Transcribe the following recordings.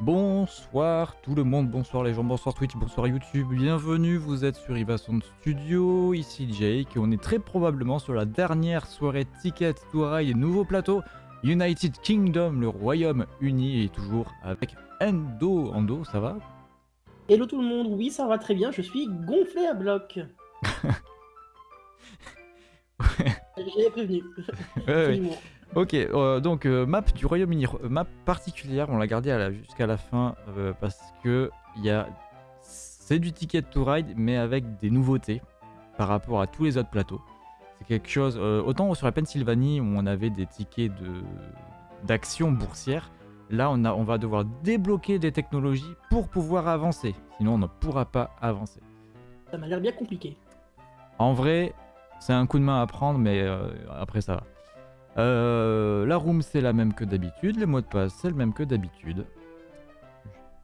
Bonsoir tout le monde, bonsoir les gens, bonsoir Twitch, bonsoir YouTube, bienvenue, vous êtes sur Ivason Studio, ici Jake, et on est très probablement sur la dernière soirée Ticket to Ride nouveau plateau United Kingdom, le Royaume-Uni, et toujours avec Endo. Endo, ça va? Hello tout le monde, oui ça va très bien, je suis gonflé à bloc. J'ai prévenu. Ouais, ouais. Ok, euh, donc euh, map du Royaume-Uni, euh, map particulière, on l'a gardée jusqu'à la fin euh, parce que y a, c'est du Ticket to Ride mais avec des nouveautés par rapport à tous les autres plateaux. C'est quelque chose, autant sur la Pennsylvanie où on avait des tickets de d'action boursière, là on, a, on va devoir débloquer des technologies pour pouvoir avancer, sinon on ne pourra pas avancer. Ça m'a l'air bien compliqué. En vrai, c'est un coup de main à prendre mais après ça va. Euh, la room c'est la même que d'habitude, le mot de passe c'est le même que d'habitude.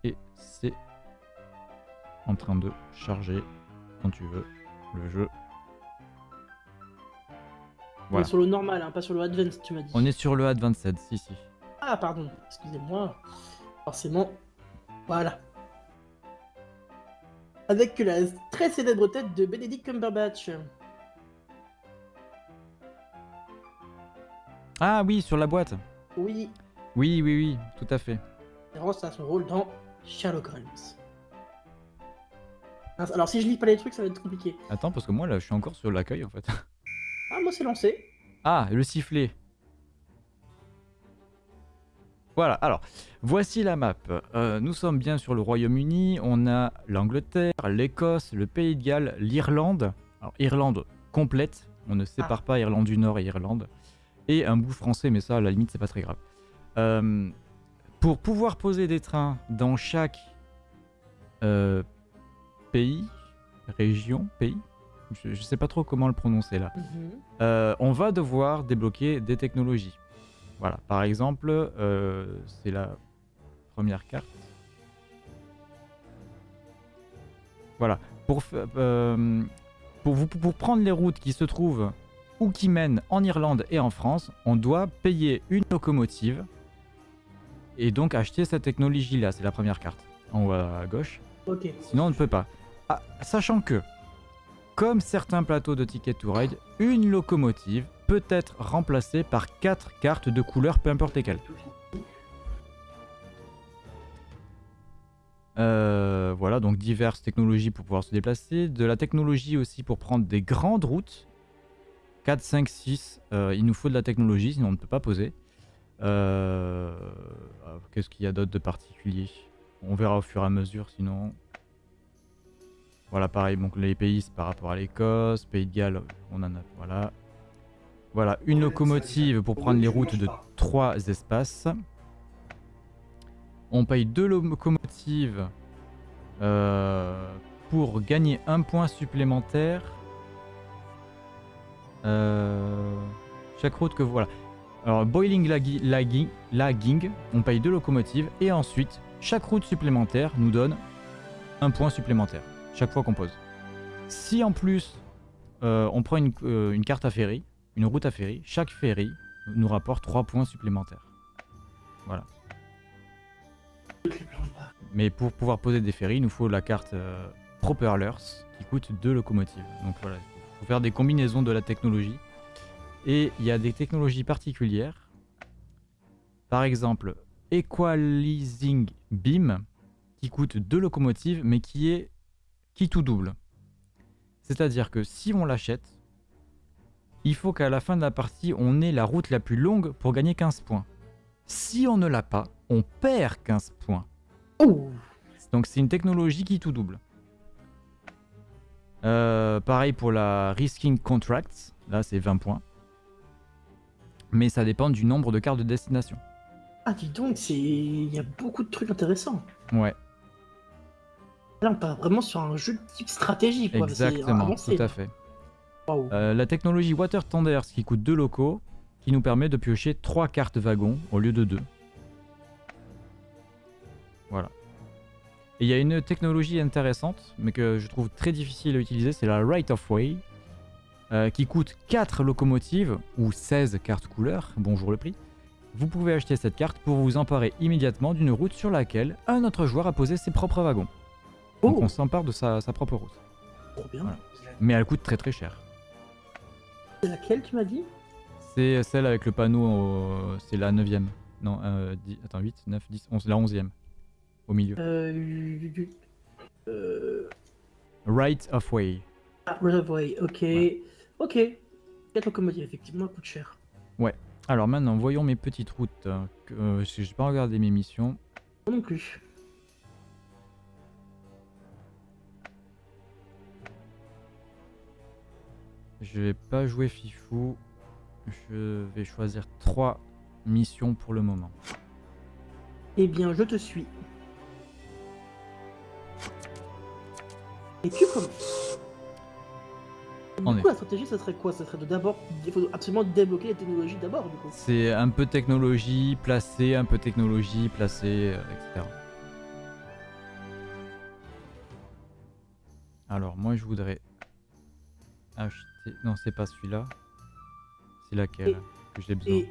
Et c'est en train de charger quand tu veux le jeu. On est sur le normal, hein, pas sur le advanced, tu m'as dit. On est sur le Advanced, si si. Ah pardon, excusez-moi. Forcément, voilà. Avec la très célèbre tête de Benedict Cumberbatch. Ah oui, sur la boîte. Oui, Oui, oui, oui, tout à fait. référence à son rôle dans Sherlock Holmes. Alors si je lis pas les trucs, ça va être compliqué. Attends, parce que moi là, je suis encore sur l'accueil en fait. Ah moi c'est lancé. Ah, le sifflet. Voilà, alors, voici la map. Euh, nous sommes bien sur le Royaume-Uni, on a l'Angleterre, l'Écosse, le Pays de Galles, l'Irlande. Alors, Irlande complète, on ne sépare pas Irlande du Nord et Irlande. Et un bout français, mais ça, à la limite, c'est pas très grave. Euh, pour pouvoir poser des trains dans chaque euh, pays, région, pays, je, sais pas trop comment le prononcer là. Mhm. Euh, on va devoir débloquer des technologies. Voilà, par exemple, c'est la première carte. Voilà, pour, pour, vous, pour prendre les routes qui se trouvent ou qui mènent en Irlande et en France, on doit payer une locomotive et donc acheter cette technologie-là. C'est la première carte, en haut à gauche. Sinon, on ne peut pas. Ah, sachant que, comme certains plateaux de Ticket to Ride, une locomotive peut être remplacée par quatre cartes de couleur, peu importe lesquelles. Euh, voilà, donc diverses technologies pour pouvoir se déplacer. De la technologie aussi pour prendre des grandes routes. 4, 5, 6. euh, il nous faut de la technologie, sinon on ne peut pas poser. Euh, Qu'est-ce qu'il y a d'autre de particulier? On verra au fur et à mesure, sinon. Voilà, pareil, donc les pays, c'est par rapport à l'Écosse. Pays de Galles, on en a. Voilà. Voilà, une locomotive pour prendre les routes de trois espaces. On paye deux locomotives euh, pour gagner un point supplémentaire. Euh, chaque route que voilà. Alors, Boiling lagui- Lagging, on paye deux locomotives. Et ensuite, chaque route supplémentaire nous donne un point supplémentaire. Chaque fois qu'on pose. Si en plus, euh, on prend une, euh, une carte à ferry, une route à ferry, chaque ferry nous rapporte 3 points supplémentaires. Voilà. Mais pour pouvoir poser des ferries, il nous faut la carte euh, Propellers qui coûte 2 locomotives. Donc voilà, il faut faire des combinaisons de la technologie. Et il y a des technologies particulières. Par exemple, Equalizing Beam qui coûte 2 locomotives mais qui est qui tout double. C'est-à-dire que si on l'achète, il faut qu'à la fin de la partie, on ait la route la plus longue pour gagner 15 points. Si on ne l'a pas, on perd 15 points. Donc c'est une technologie qui tout double. Euh, pareil pour la Risking Contracts, là c'est 20 points. Mais ça dépend du nombre de cartes de destination. Ah dis donc, c'est... il y a beaucoup de trucs intéressants. Ouais, Là on part vraiment sur un jeu de type stratégie quoi. exactement, tout à fait. Euh, la technologie Water Tenders qui coûte 2 locaux, qui nous permet de piocher 3 cartes wagons au lieu de 2. Voilà. Et il y a une technologie intéressante, mais que je trouve très difficile à utiliser, c'est la Right of Way, euh, qui coûte 4 locomotives, ou 16 cartes couleurs, bonjour le prix, vous pouvez acheter cette carte pour vous emparer immédiatement d'une route sur laquelle un autre joueur a posé ses propres wagons. Donc Oh, on s'empare de sa, sa propre route. trop bien. Voilà. Mais elle coûte très très cher. C'est laquelle tu m'as dit? C'est celle avec le panneau, au- c'est la 9 Non, euh, attends, 8, 9, 10, 11, la 11 Au milieu. Euh. euh... Right of Way. Ah, Reservoir, ok. Ouais. Ok. 4 locomotives, effectivement, coûte cher. Alors maintenant, voyons mes petites routes. euh, que, euh, j'ai pas regardé mes missions. Moi non plus. Je vais pas jouer Fifou. Je vais choisir trois missions pour le moment. Eh bien, je te suis. Et tu commences. Du On coup, est. la stratégie, ça serait quoi? Ça serait de d'abord. Il faut absolument débloquer les technologies d'abord, du coup. C'est un peu technologie placée, un peu technologie placée, euh, etc. Alors moi je voudrais acheter... Non c'est pas celui-là. C'est laquelle Et- que j'ai besoin? Et,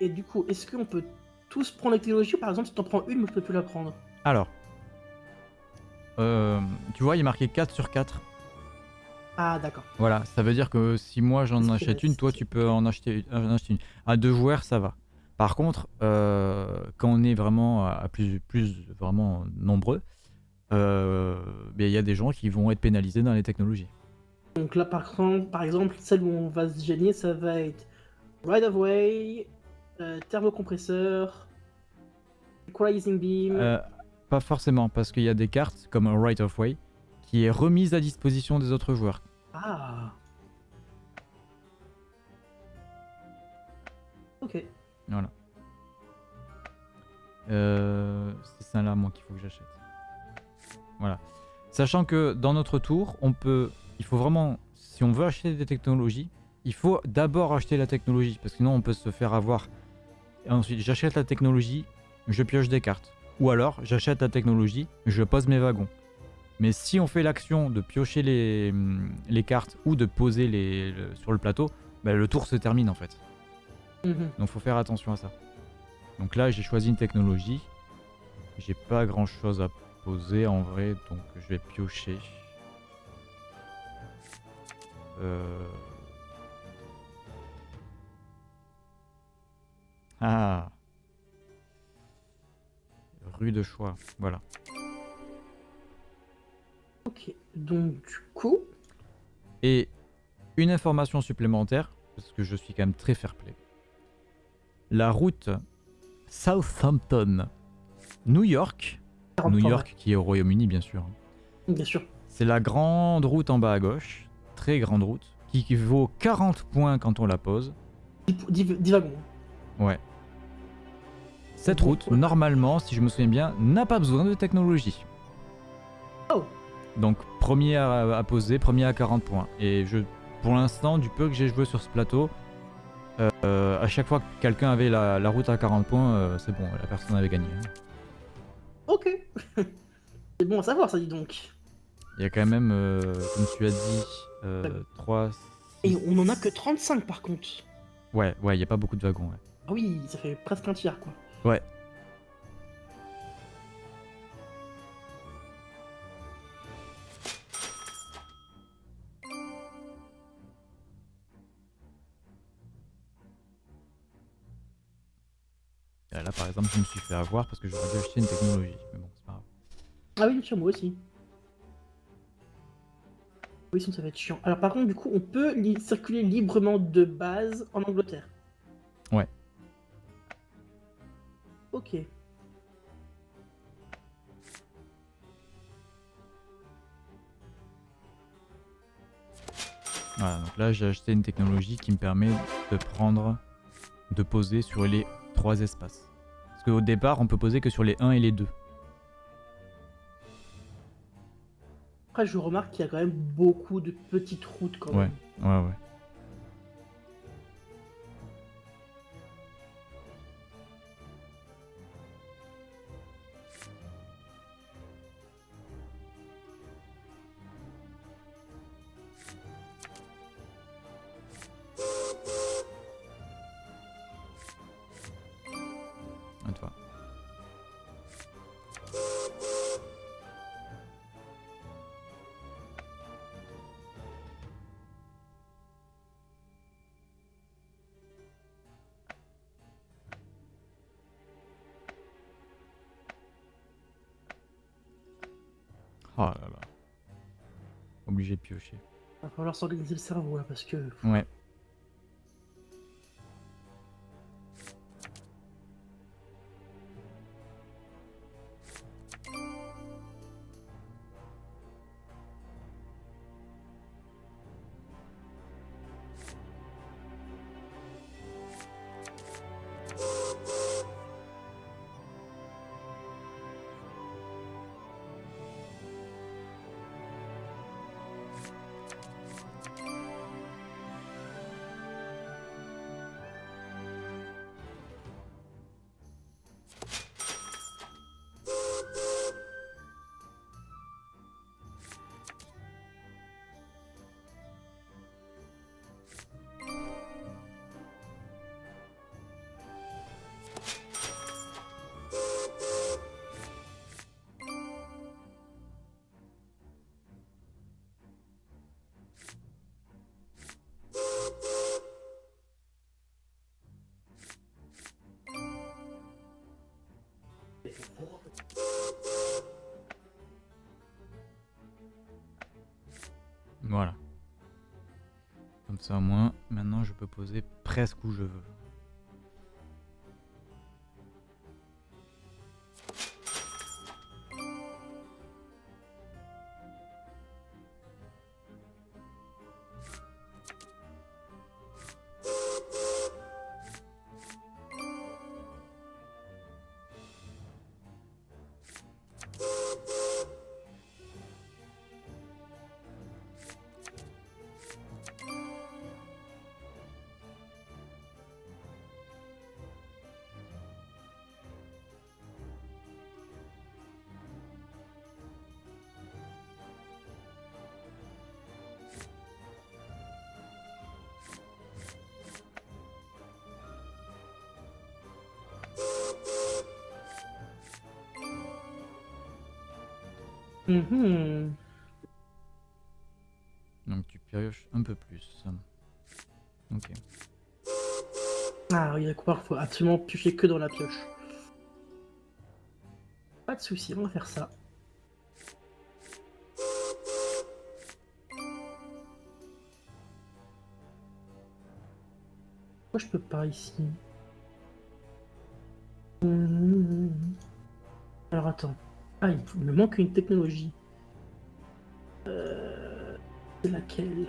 et du coup, est-ce qu'on peut tous prendre la technologie? Par exemple, si t'en prends une, moi je peux plus la prendre Alors. Euh, tu vois il est marqué 4 sur 4. Ah, d'accord. Voilà, ça veut dire que si moi j'en achète une, toi tu peux en acheter, en acheter une. À deux joueurs, ça va. Par contre, euh, quand on est vraiment à plus, plus vraiment nombreux, euh, ben, il y a des gens qui vont être pénalisés dans les technologies. Donc là, par par exemple, celle où on va se gêner, ça va être Ride of Way, euh, thermocompresseur, Equalizing Beam. Pas forcément, parce qu'il y a des cartes comme un Right of Way qui est remise à disposition des autres joueurs. Ah. Ok. Voilà. Euh, c'est ça là, moi, qu'il faut que j'achète. Voilà. Sachant que dans notre tour, on peut. Il faut vraiment. Si on veut acheter des technologies, il faut d'abord acheter la technologie. Parce que sinon, on peut se faire avoir. Et ensuite, j'achète la technologie, je pioche des cartes. Ou alors, j'achète la technologie, je pose mes wagons. Mais si on fait l'action de piocher les, les cartes ou de poser les, le- sur le plateau, ben, le tour se termine en fait. Mhm. Donc faut faire attention à ça. Donc là j'ai choisi une technologie. J'ai pas grand chose à poser en vrai, donc je vais piocher. Euh... Ah Rue de choix, voilà. Ok. Donc, du coup. Et une information supplémentaire, parce que je suis quand même très fair play. La route Southampton, New York, 40 New York qui est au Royaume-Uni bien sûr. Bien sûr. C'est la grande route en bas à gauche, très grande route, qui qui vaut 40 points quand on la pose. 10, 10 wagons. Ouais. Cette route, normalement, si je me souviens bien, n'a pas besoin de technologie. Oh. Donc premier à, à poser, premier à 40 points. Et je, pour l'instant, du peu que j'ai joué sur ce plateau, euh, à chaque fois que quelqu'un avait la, la route à 40 points, euh, c'est bon, la personne avait gagné. hein. Ok. C'est bon à savoir, ça dit donc. Il y a quand même, euh, comme tu as dit, euh, 3... Et on en a que 35 par contre. Ouais, ouais, il n'y a pas beaucoup de wagons. ouais. Ah oui, ça fait presque un tiers quoi. Ouais. Euh, Là, par exemple, je me suis fait avoir parce que j'aurais dû acheter une technologie. Mais bon, c'est pas grave. Ah oui, bien sûr, moi aussi. Oui, sinon ça va être chiant. Alors par contre, du coup, on peut li- circuler librement de base en Angleterre. Ouais. Ok. Voilà, donc là, j'ai acheté une technologie qui me permet de prendre, de poser sur les trois espaces. Parce qu'au départ, on peut poser que sur les 1 et les 2. Après, je remarque qu'il y a quand même beaucoup de petites routes quand Ouais. même. Ouais, ouais. Falloir s'organiser le cerveau là parce que. Presque où je Mhm. Donc tu pioches un peu plus. Ok. Ah oui, d'accord, faut absolument piocher que dans la pioche. Pas de souci, on va faire ça. Pourquoi je peux pas ici Mhm. Alors attends. Ah, il me manque une technologie. Euh... Laquelle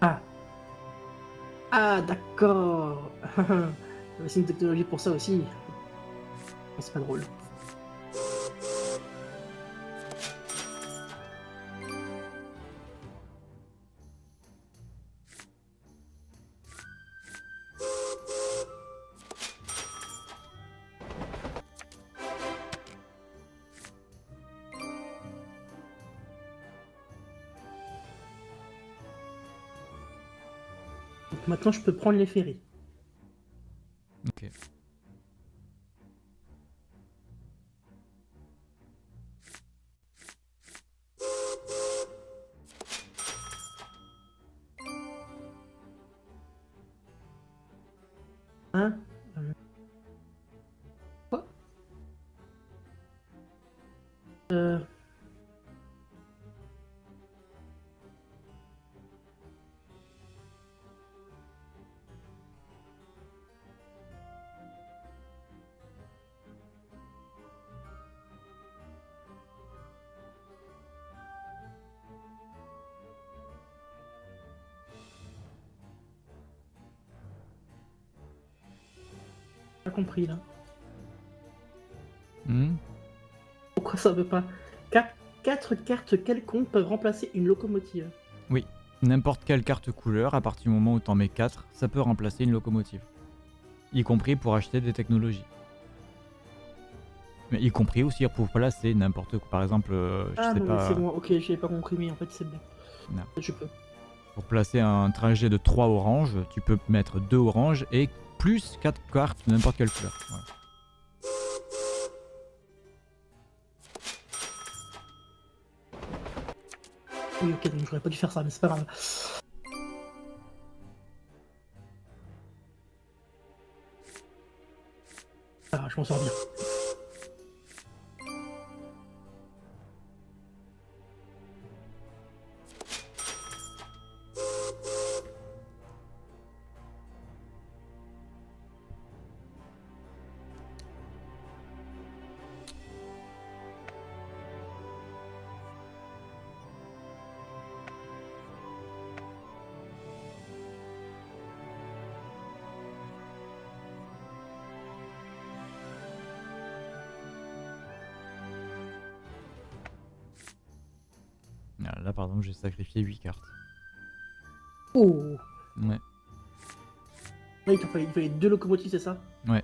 Ah. Ah, d'accord. C'est une technologie pour ça aussi. C'est pas drôle. Maintenant, je peux prendre les ferries. Compris là. Hmm Pourquoi ça veut pas? Quatre, quatre cartes quelconques peuvent remplacer une locomotive. N'importe quelle carte couleur, à partir du moment où t'en mets 4, ça peut remplacer une locomotive. Y compris pour acheter des technologies. Mais y compris aussi pour placer n'importe quoi. Par exemple, euh, je Ah sais non, pas, c'est bon, ok, j'avais pas compris, mais en fait c'est bon. Non. Je peux. pour placer un trajet de 3 oranges, tu peux mettre 2 oranges et plus 4 cartes de n'importe quelle couleur. Oui, ok, donc j'aurais pas dû faire ça, mais c'est pas grave. Ah, je m'en sors bien. Là, par exemple, j'ai sacrifié 8 cartes. Oh Ouais. Ouais, il, fallait, il fallait deux locomotives, c'est ça? Ouais.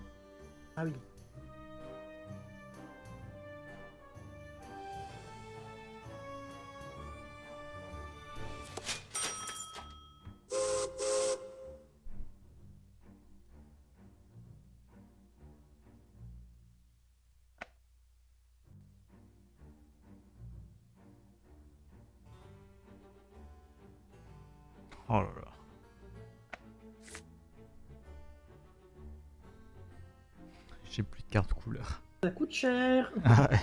Ah ouais.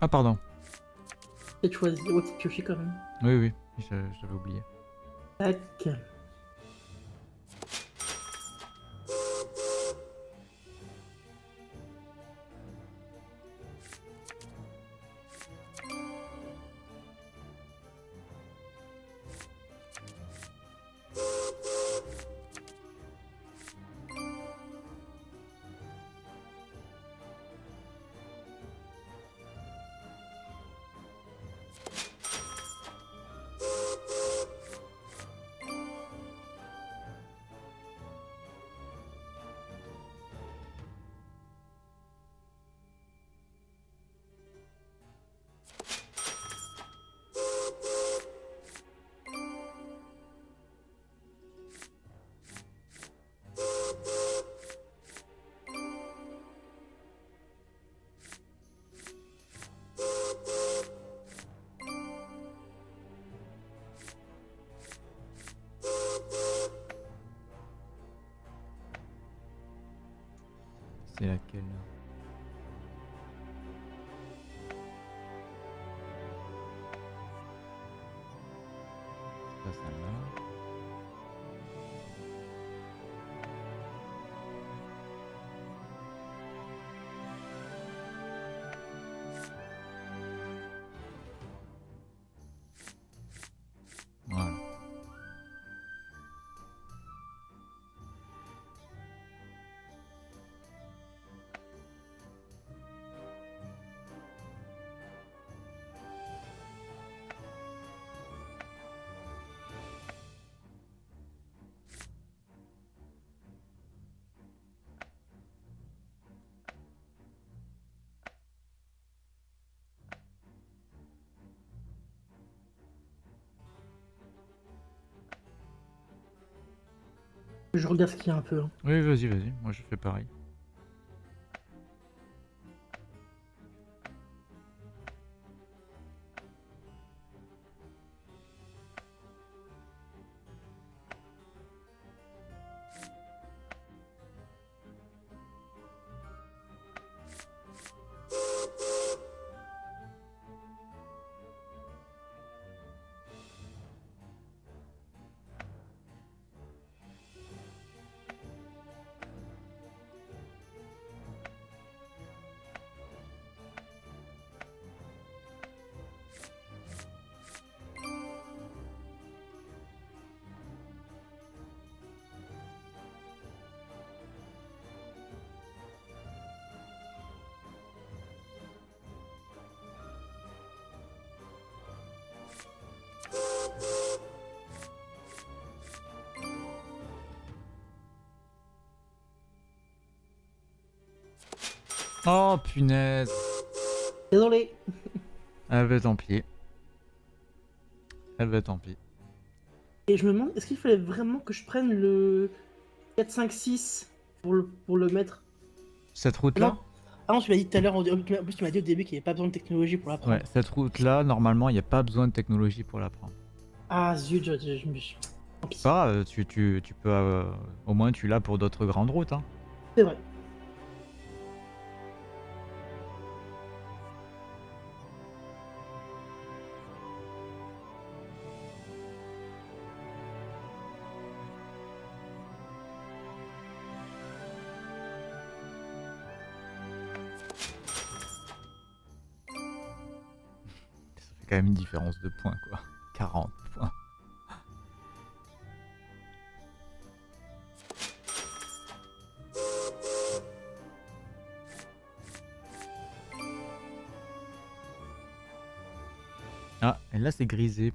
Ah pardon. Peut-être choisir, c'est pioché quand même. Oui oui, je- j'avais oublié. Tac. Je regarde ce qu'il y a un peu. hein. Oui, vas-y, vas-y. Moi, je fais pareil. Oh punaise. Désolé. Ah bah tant pis. Ah bah tant pis. Et je me demande, est-ce qu'il fallait vraiment que je prenne le 4, 5, 6 pour le, pour le mettre? Cette route-là? Non. Ah non, tu m'as dit tout à l'heure, en plus tu m'as dit au début qu'il n'y avait pas besoin de technologie pour la prendre. Ouais, cette route-là, normalement, il n'y a pas besoin de technologie pour la prendre. Ah zut, je, je, je me suis... Pas tu, tu, tu peux... euh, au moins, tu l'as pour d'autres grandes routes. Hein. C'est vrai. Une différence de points, quoi. 40 points. Ah, et là c'est grisé.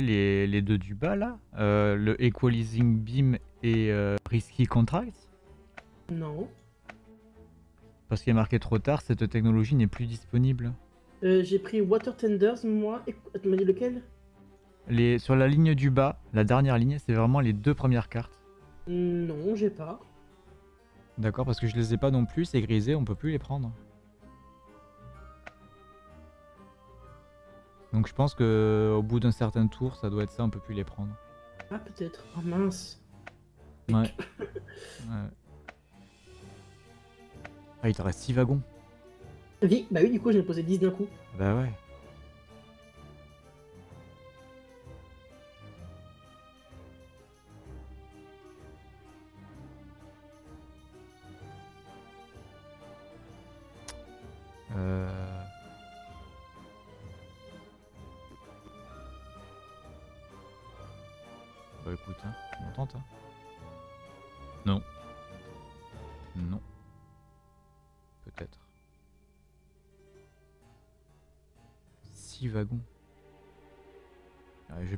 Les, les deux du bas là Euh, Le Equalizing Beam et euh, Risky Contract Non. Parce qu'il est marqué trop tard, cette technologie n'est plus disponible. Euh, J'ai pris Water Tenders, moi. Et... Tu m'as dit lequel? Les, sur la ligne du bas, la dernière ligne, c'est vraiment les deux premières cartes. Non, j'ai pas. D'accord, parce que je les ai pas non plus, c'est grisé, on peut plus les prendre. Donc je pense que au bout d'un certain tour, ça doit être ça, on peut plus les prendre. Ah, peut-être. Ah mince. Ouais. Ouais. Ah, il te reste 6 wagons. Oui, bah oui, du coup, j'ai posé 10 d'un coup. Bah ouais.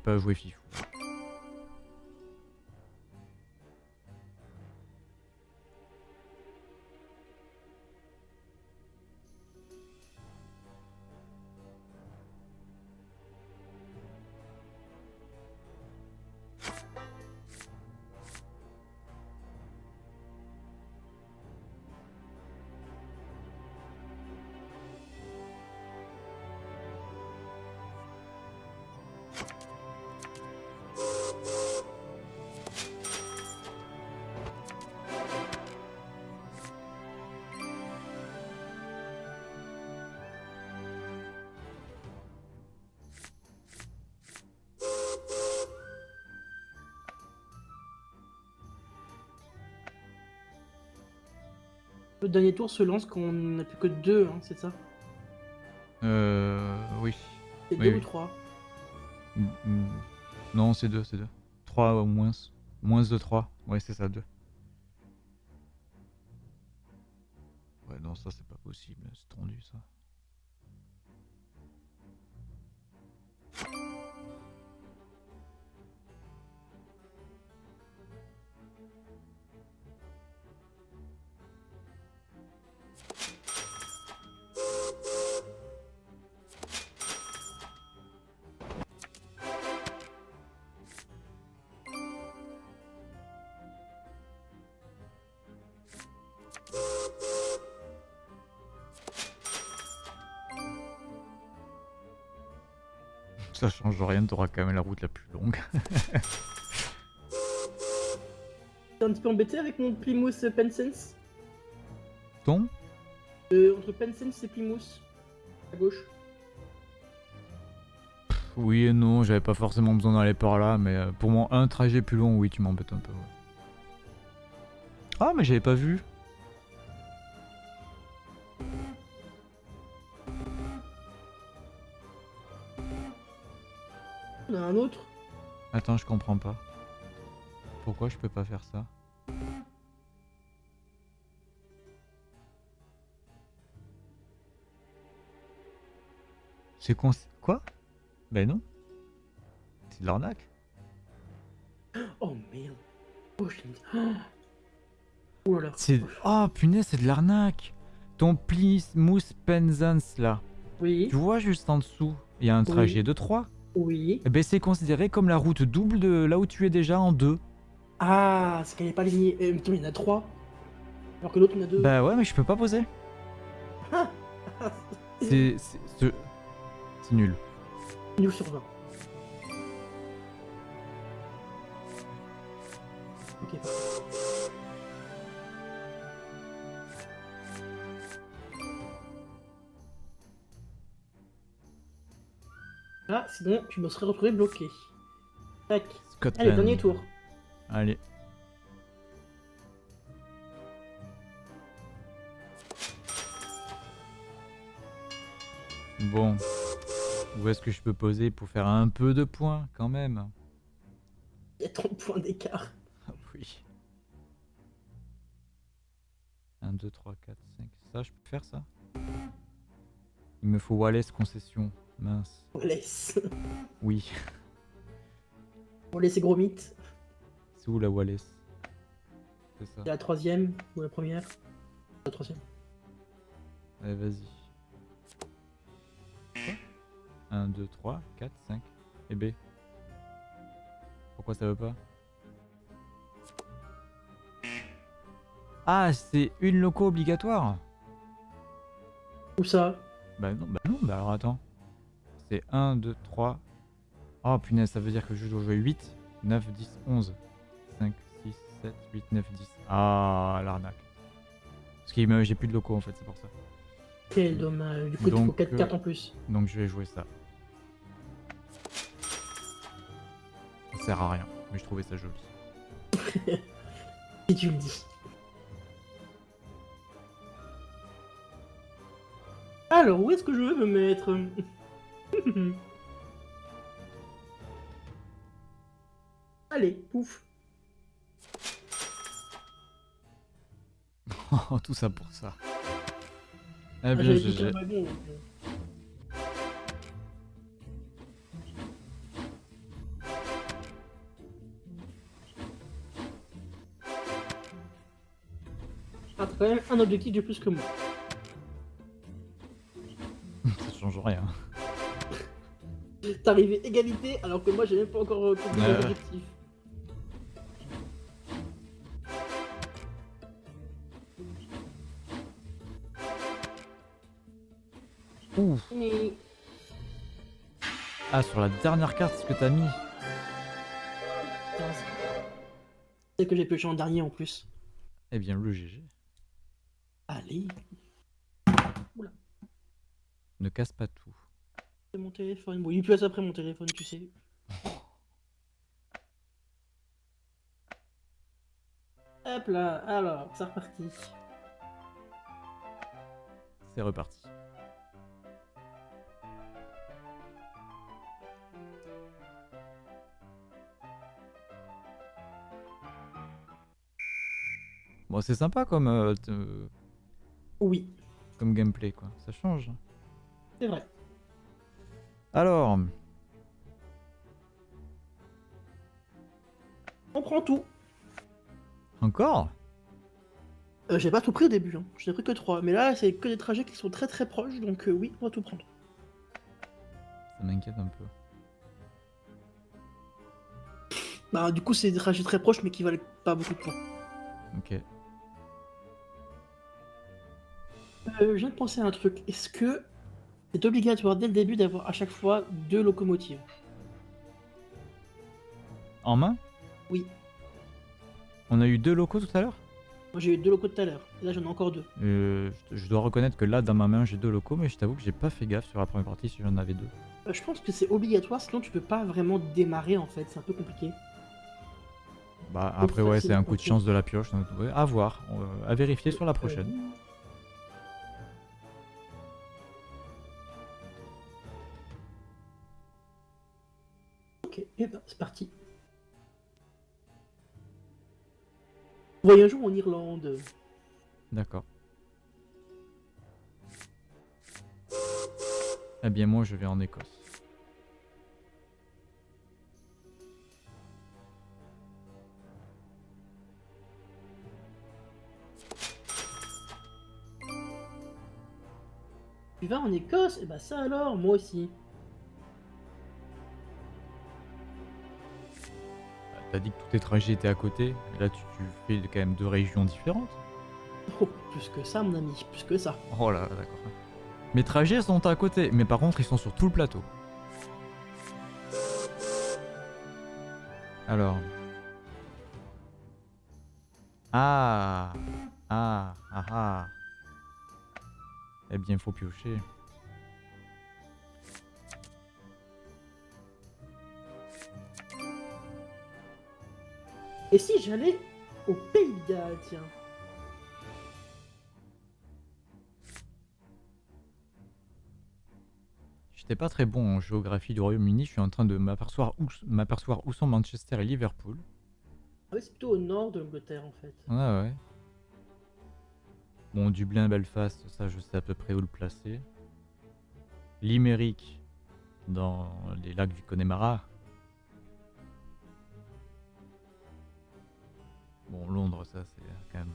Pas joué Fifou. Dernier tour se lance quand on n'a plus que 2, hein, c'est ça Euh. Oui. C'est Oui, 2 oui. ou 3 Mm, mm. Non, c'est 2, c'est 2. 3 ou moins. Moins de 3. Ouais, c'est ça, 2. Rien, t'auras quand même la route la plus longue. T'es un petit peu embêté avec mon Plymouth Pensense Ton? Euh, Entre Pensense et Plymouth. À gauche. Oui et non, j'avais pas forcément besoin d'aller par là, mais euh, pour mon un trajet plus long, oui, tu m'embêtes un peu. ouais. Ah, mais j'avais pas vu. On a un autre. Attends, je comprends pas. Pourquoi je peux pas faire ça? C'est con... Quoi? Ben non. C'est de l'arnaque. Oh merde. Oh. Oh. Là là. C'est... Oh punaise, c'est de l'arnaque. Ton Plis Mousse Penzance là. Oui, Tu vois juste en dessous, il y a un Oui. trajet de 3. Oui. Eh ben c'est considéré comme la route double de là où tu es déjà en 2. Ah, c'est qu'elle n'est pas alignée. Euh, il y en a trois. Alors que l'autre, il y en a deux. Bah ouais, mais je peux pas poser. Ah, C'est... C'est, c'est- c'est nul. Nul sur 20. Ok, sinon, je me serais retrouvé bloqué. Tac. Scotland. Allez, dernier tour. Allez. Bon. Où est-ce que je peux poser pour faire un peu de points quand même? Il y a 30 points d'écart. Ah oui. 1, 2, 3, 4, 5. Ça, je peux faire ça? Il me faut Wallace concession. Mince. On laisse. Oui. On laisse gros mythe. C'est où la Wallace C'est ça. C'est la troisième ou la première? La troisième. Allez, vas-y. 1, 2, 3, 4, 5. Et B. Pourquoi ça veut pas? Ah, c'est une loco obligatoire Où ça? Bah non, bah non, bah alors attends. C'est 1, 2, 3. Oh punaise, ça veut dire que je dois jouer 8, 9, 10, 11. 5, 6, 7, 8, 9, 10. Ah, l'arnaque. Parce que j'ai plus de locaux en fait, c'est pour ça. Quel dommage. Du coup, il te faut Donc, 4 euh, cartes en plus. Donc je vais jouer ça. Ça sert à rien, mais je trouvais ça joli. Si tu le dis. Alors, où est-ce que je veux me mettre? Allez, pouf. Oh, tout ça pour ça. Eh Ah, bien, Ah, t'as quand même un objectif de plus que moi. ça change rien. T'es arrivé égalité alors que moi j'ai même pas encore euh, compris Ouais, mon ouais. objectif. Ouf. Mais... Ah, sur la dernière carte, ce que t'as mis. C'est- C'est que j'ai pioché en dernier en plus. Eh bien, le GG. Allez, Ne casse pas tout. Téléphone. Bon, il plus après mon téléphone, tu sais. Hop là, alors, c'est reparti. C'est reparti. Bon, c'est sympa comme, euh, euh, Oui, comme gameplay, quoi. Ça change. c'est vrai. Alors, On prend tout. encore? Euh, j'ai pas tout pris au début, hein. j'en ai pris que 3. Mais là, c'est que des trajets qui sont très très proches, donc euh, oui, on va tout prendre. Ça m'inquiète un peu. Bah, du coup, c'est des trajets très proches, mais qui valent pas beaucoup de points. Ok. Euh, je viens de penser à un truc. Est-ce que c'est obligatoire dès le début d'avoir à chaque fois deux locomotives En main? Oui. On a eu deux locaux tout à l'heure? Moi, j'ai eu deux locaux tout à l'heure. Et là, j'en ai encore deux. Euh, je dois reconnaître que là, dans ma main, j'ai deux locaux, mais je t'avoue que j'ai pas fait gaffe sur la première partie si j'en avais deux. Euh, je pense que c'est obligatoire, sinon tu peux pas vraiment démarrer en fait. C'est un peu compliqué. Bah après ouais c'est un coup de chance de la pioche, donc, ouais, à voir, euh, à vérifier sur la prochaine. Et ben, c'est parti. Voyageons en Irlande. D'accord. Eh bien moi je vais en Écosse. Tu vas en Écosse? Eh bah ben, ça alors, moi aussi. T'as dit que tous tes trajets étaient à côté. et Là, tu, tu fais quand même deux régions différentes. Oh, plus que ça, mon ami, plus que ça. Oh là là, d'accord. Mes trajets sont à côté, mais par contre, ils sont sur tout le plateau. Alors. Ah Ah Ah ah Eh bien, il faut piocher. Et si j'allais au Pays de Galles, tiens J'étais pas très bon en géographie du Royaume-Uni, je suis en train de m'apercevoir où, sont Manchester et Liverpool. Ah oui, c'est plutôt au nord de l'Angleterre en fait. Ouais, ouais. Bon, Dublin, Belfast, ça je sais à peu près où le placer. Limerick, dans les lacs du Connemara. Bon, Londres, ça c'est quand même.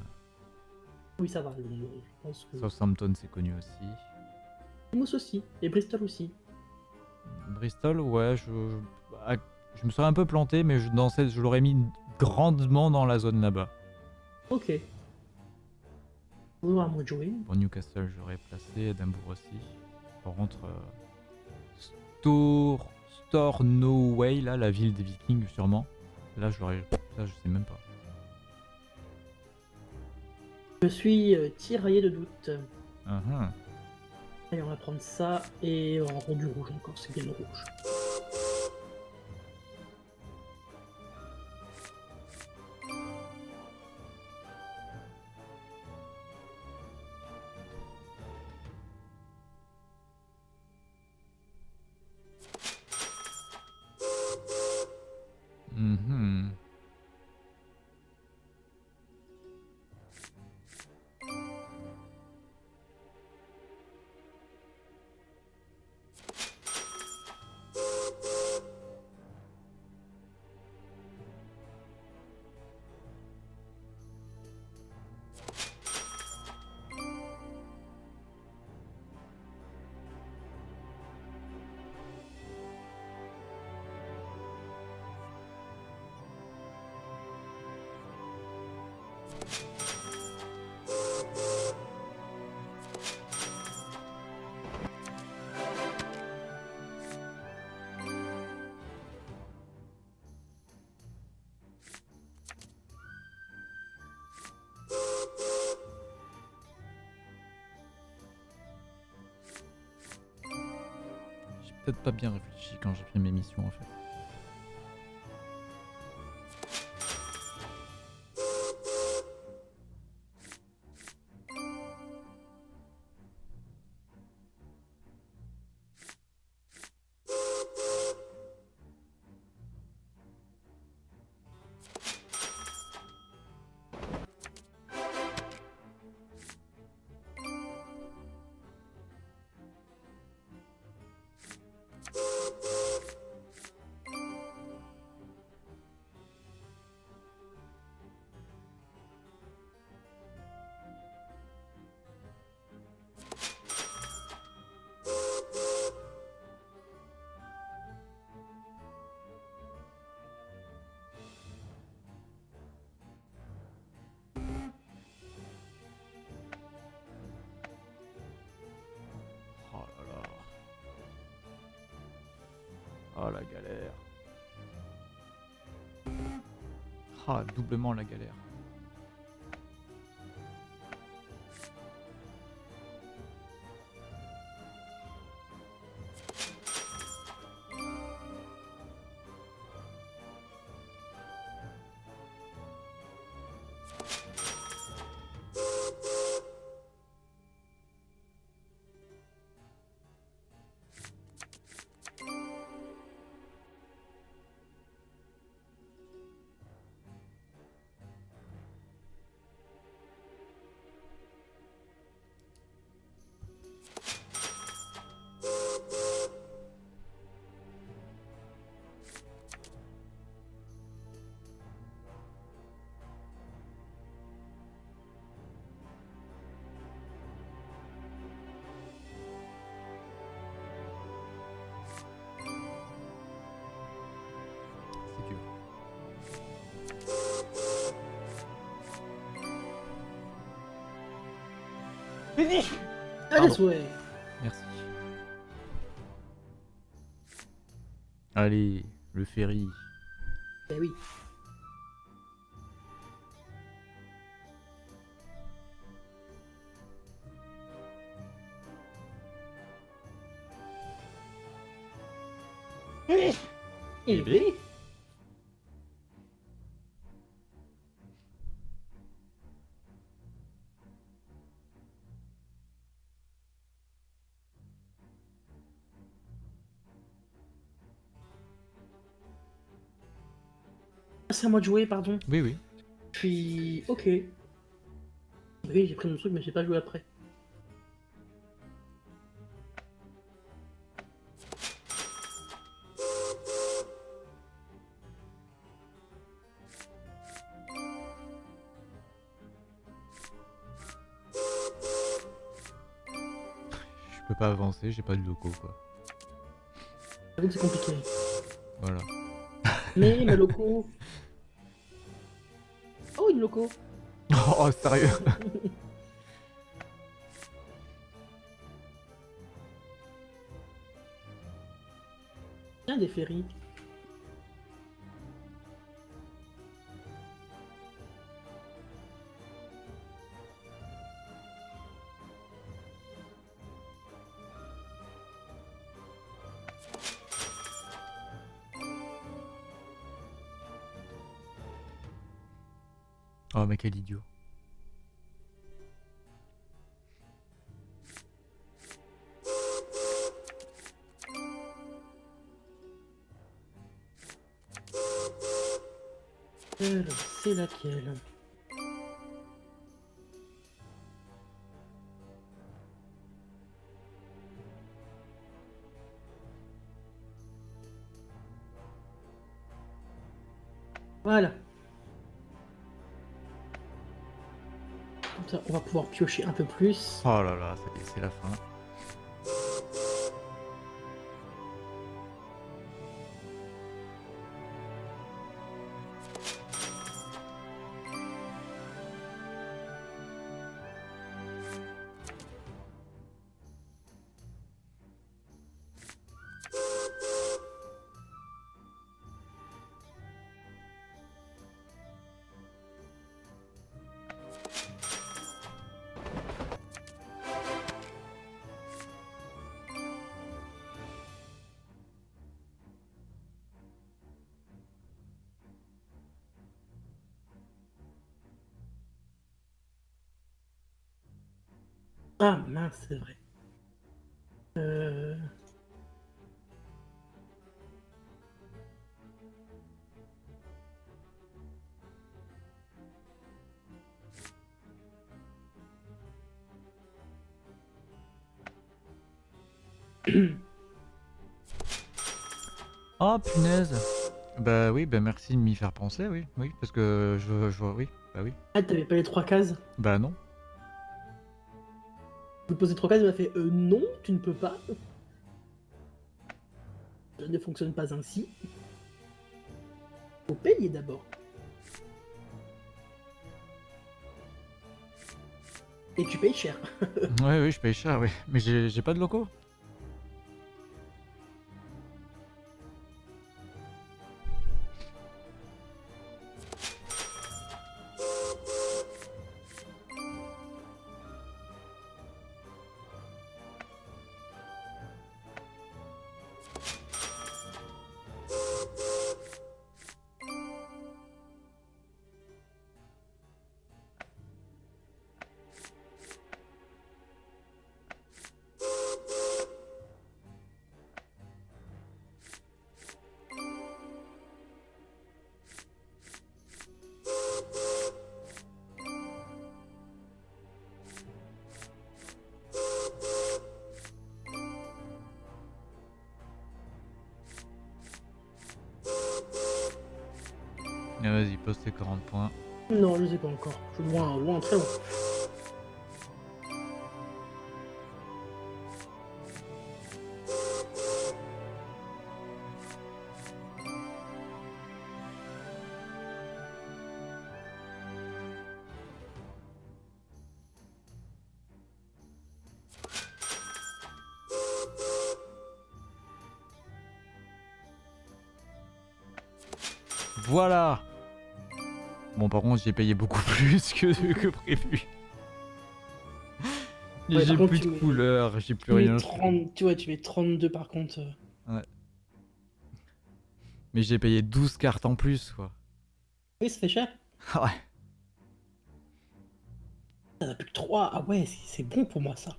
Oui, ça va, Londres, je pense que. Southampton, c'est connu aussi. Plymouth aussi, et Bristol aussi. Bristol, ouais, je, je me serais un peu planté, mais je, dans cette, je l'aurais mis grandement dans la zone là-bas. Ok. On va moi jouer. Pour Newcastle, j'aurais placé Edinburgh aussi. Par contre, euh, Stornoway, là, la ville des Vikings, sûrement. Là, je l'aurais. Là, je sais même pas. Je suis euh, tiraillé de doute. Allez, on va prendre ça et on rend du rouge encore, c'est bien le rouge. Pas bien réfléchi quand j'ai pris mes missions en fait. Oh la galère. Ah, doublement la galère. Ouais. Merci. Allez, le ferry. Eh oui. Eh Eh à moi de jouer, pardon. Oui, oui. Puis, ok. Oui, j'ai pris mon truc, mais j'ai pas joué après. Je peux pas avancer, j'ai pas de locaux quoi. J'avoue que c'est compliqué. Voilà. Mais mes locaux. Oh, loco. Oh, sérieux Tiens, des ferries. Oh, mais quel idiot. Alors, c'est laquelle? Voilà. Pouvoir piocher un peu plus. Oh là là, c'est la fin. C'est vrai. Euh... Oh punaise Bah oui, bah merci de m'y faire penser, oui, oui, parce que je, je vois, oui, bah oui. Ah, t'avais pas les trois cases? Bah non. Vous posez trois cases, il m'a fait euh, non, tu ne peux pas. Ça ne fonctionne pas ainsi. Faut payer d'abord. Et tu payes cher. Ouais, oui, je paye cher, oui. Mais j'ai pas de locaux. Voilà Bon, par contre, j'ai payé beaucoup plus que, que prévu. Ouais, j'ai plus de mets- couleurs, j'ai plus Tu rien. 30 tu vois, tu mets 32 par contre. euh. Mais j'ai payé 12 cartes en plus, quoi. Oui, ça fait cher. Ah ouais. T'en as plus que 3. Ah ouais, c'est bon pour moi ça.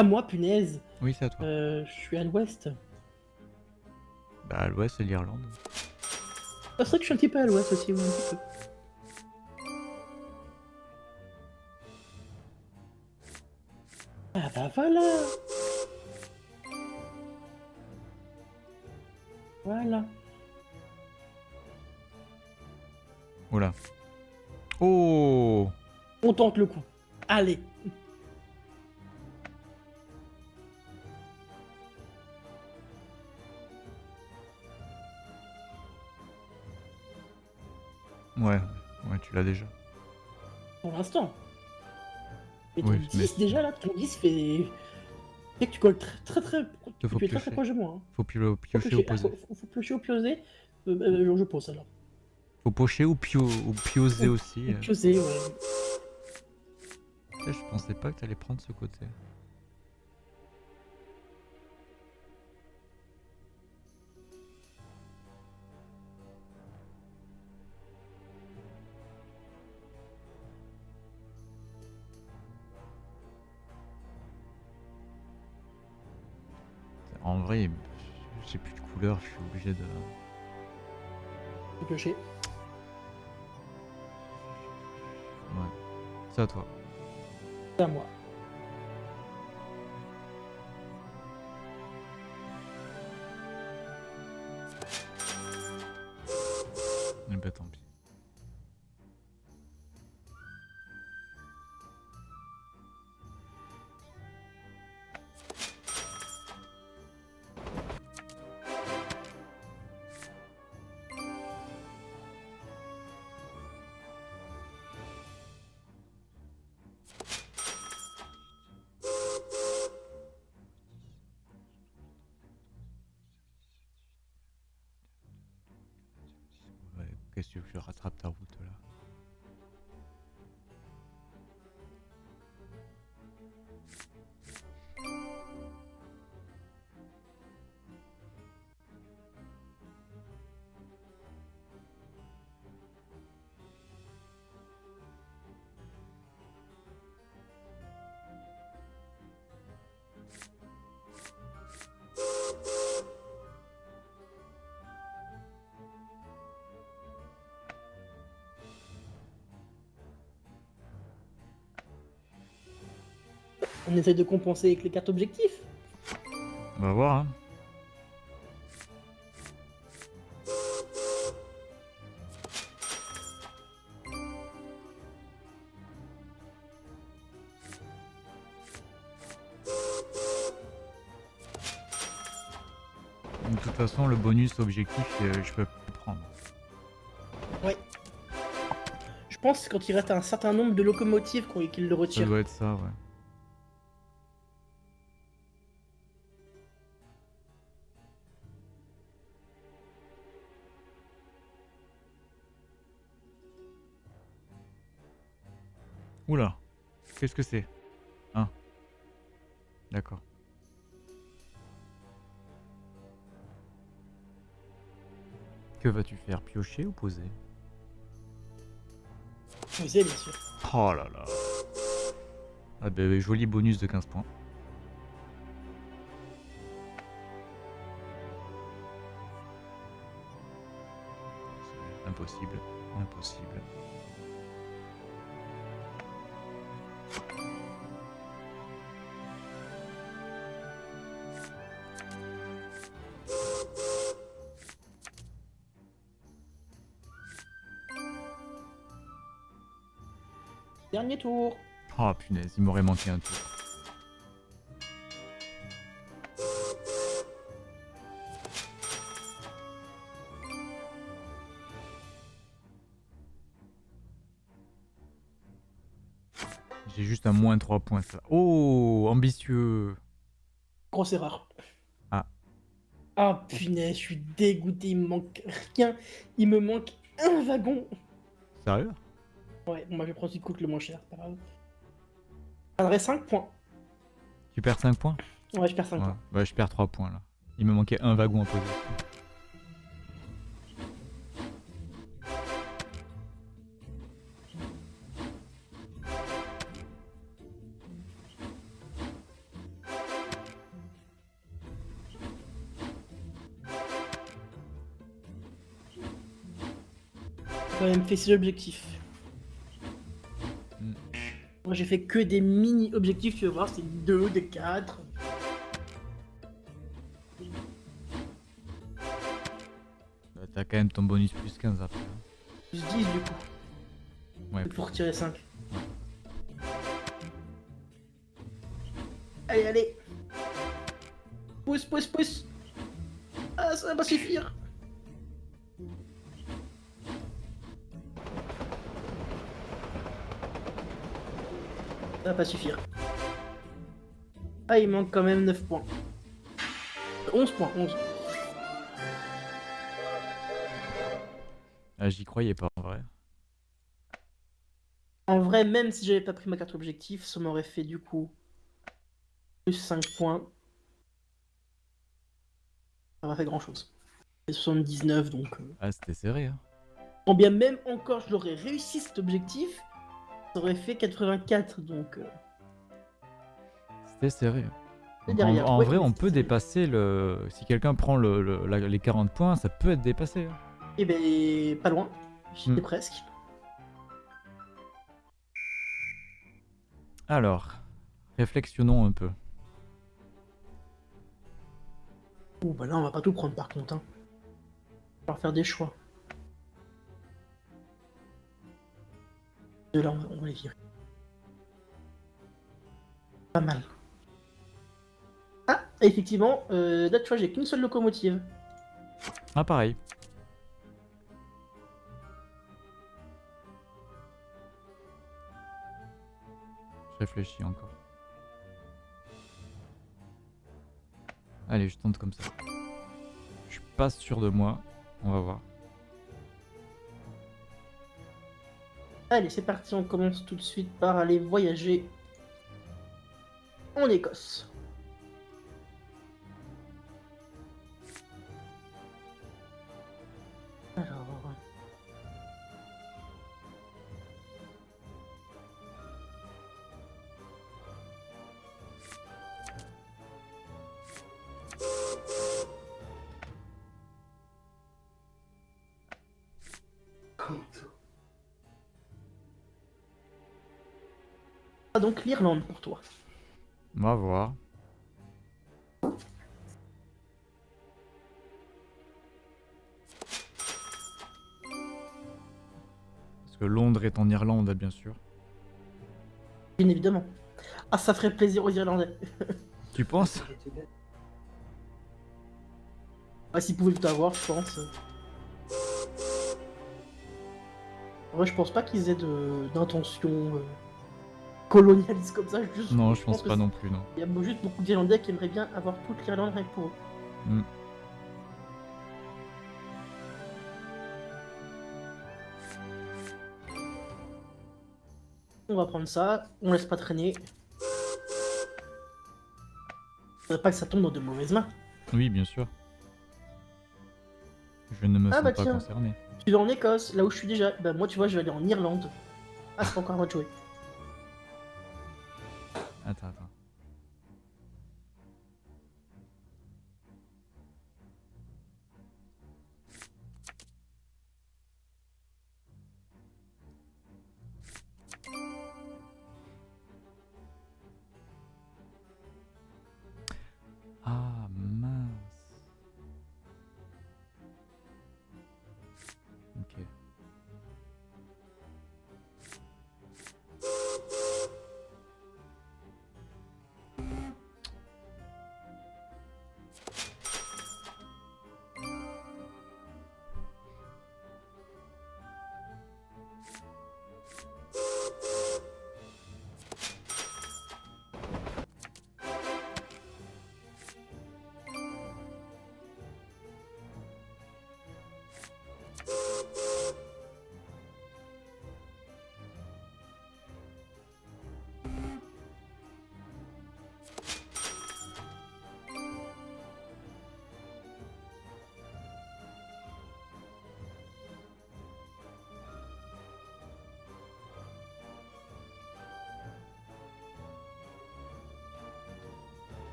Ah moi, punaise, Oui, c'est à toi. euh, je suis à l'ouest. Bah, à l'ouest, c'est l'Irlande. Ah, c'est vrai que je suis un petit peu à l'ouest aussi, oui, un petit peu. Ah bah voilà Voilà. Oula. Oh On tente le coup. Allez. Ouais, ouais, tu l'as déjà. Pour l'instant. Mais ton Oui, 10 mais- déjà là, ton 10 fait... fait que tu colles très très très... Faut tu es très piocher. très proche de moi. Hein. Faut pio- Faut piocher ou piocher, ah, faut, faut- piocher ou pioser. Euh, euh, je pose alors. Faut pocher ou, pio... ou pioser aussi. euh. Pioser, ouais. Putain, Je pensais pas que t'allais prendre ce côté. Couleur, je suis obligé de. Piocher. Ouais. C'est à toi. C'est à moi. Eh ben tant pis. Qu'est-ce que tu veux que je rattrape ta route là? On essaie de compenser avec les cartes objectifs. On va voir hein. De toute façon, le bonus objectif, euh, je peux plus prendre. Je pense que quand il reste un certain nombre de locomotives qu'il le Ça retire. doit être ça, ouais. Qu'est-ce que c'est? Ah, d'accord. Que vas-tu faire? Piocher ou poser? Poser, bien sûr. Oh là là. Ah ben joli bonus de 15 points. Impossible, impossible. Tour. Oh punaise, il m'aurait manqué un tour. J'ai juste un moins 3 points. Oh, ambitieux. Grosse erreur. Ah. Ah punaise, je suis dégoûté, il me manque rien. Il me manque un wagon. Sérieux? Ouais, bah, je prends celui qui coûte le moins cher, pas grave. Ça 5 points. Tu perds 5 points? Ouais, je perds 5 Ouais. points. Bah, je perds 3 points là. Il me manquait un wagon à poser. Quand même fait 6 objectifs. Moi j'ai fait que des mini objectifs, tu vas voir, c'est 2, des 4. Bah, T'as quand même ton bonus plus 15 après. hein. Plus 10 du coup, Ouais, pour retirer 5. Allez, allez Pousse, pousse, pousse Ah, ça va pas suffire Ça va pas suffire. Ah, il manque quand même 9 points. 11 points, 11. Ah, J'y croyais pas en vrai. En vrai, même si j'avais pas pris ma carte objectif, ça m'aurait fait du coup plus 5 points. Ça m'a fait grand chose. Et 79 donc. euh, Ah, c'était serré. Hein. Quand bien même encore je l'aurais réussi cet objectif, ça aurait fait 84 donc. euh, C'était serré. En, vrai, on peut dépasser le. Si quelqu'un prend le, le- la- les 40 points, ça peut être dépassé. hein. Eh ben, pas loin. J'y étais Hmm. presque. Alors, réflexionnons un peu. Ouh, bah là, on va pas tout prendre par contre. Hein. On va faire des choix. De là, on va, les virer. Pas mal. Ah, effectivement, euh, là, tu vois, j'ai qu'une seule locomotive. Ah, pareil. Je réfléchis encore. Allez, je tente comme ça. Je suis pas sûr de moi. On va voir. Allez, c'est parti, on commence tout de suite par aller voyager en Écosse. Donc l'Irlande pour toi. On va voir. Parce que Londres est en Irlande, bien sûr. Bien évidemment. Ah, ça ferait plaisir aux Irlandais. Tu penses? Ah, s'ils pouvaient tout avoir, je pense. En vrai, je pense pas qu'ils aient d'intention euh, colonialiste comme ça. Juste, Non, je pense pas non plus, non. Il y a juste beaucoup d'Irlandais qui aimeraient bien avoir toute l'Irlande rien que pour eux. Mm. On va prendre ça, on laisse pas traîner. Faudrait pas que ça tombe dans de mauvaises mains. Oui, bien sûr. Je ne me Ah sens bah pas tiens. concerné. Tu vas en Écosse, là où je suis déjà. Bah moi tu vois je vais aller en Irlande. Ah c'est pas encore à moi de jouer. Attends, attends. Ah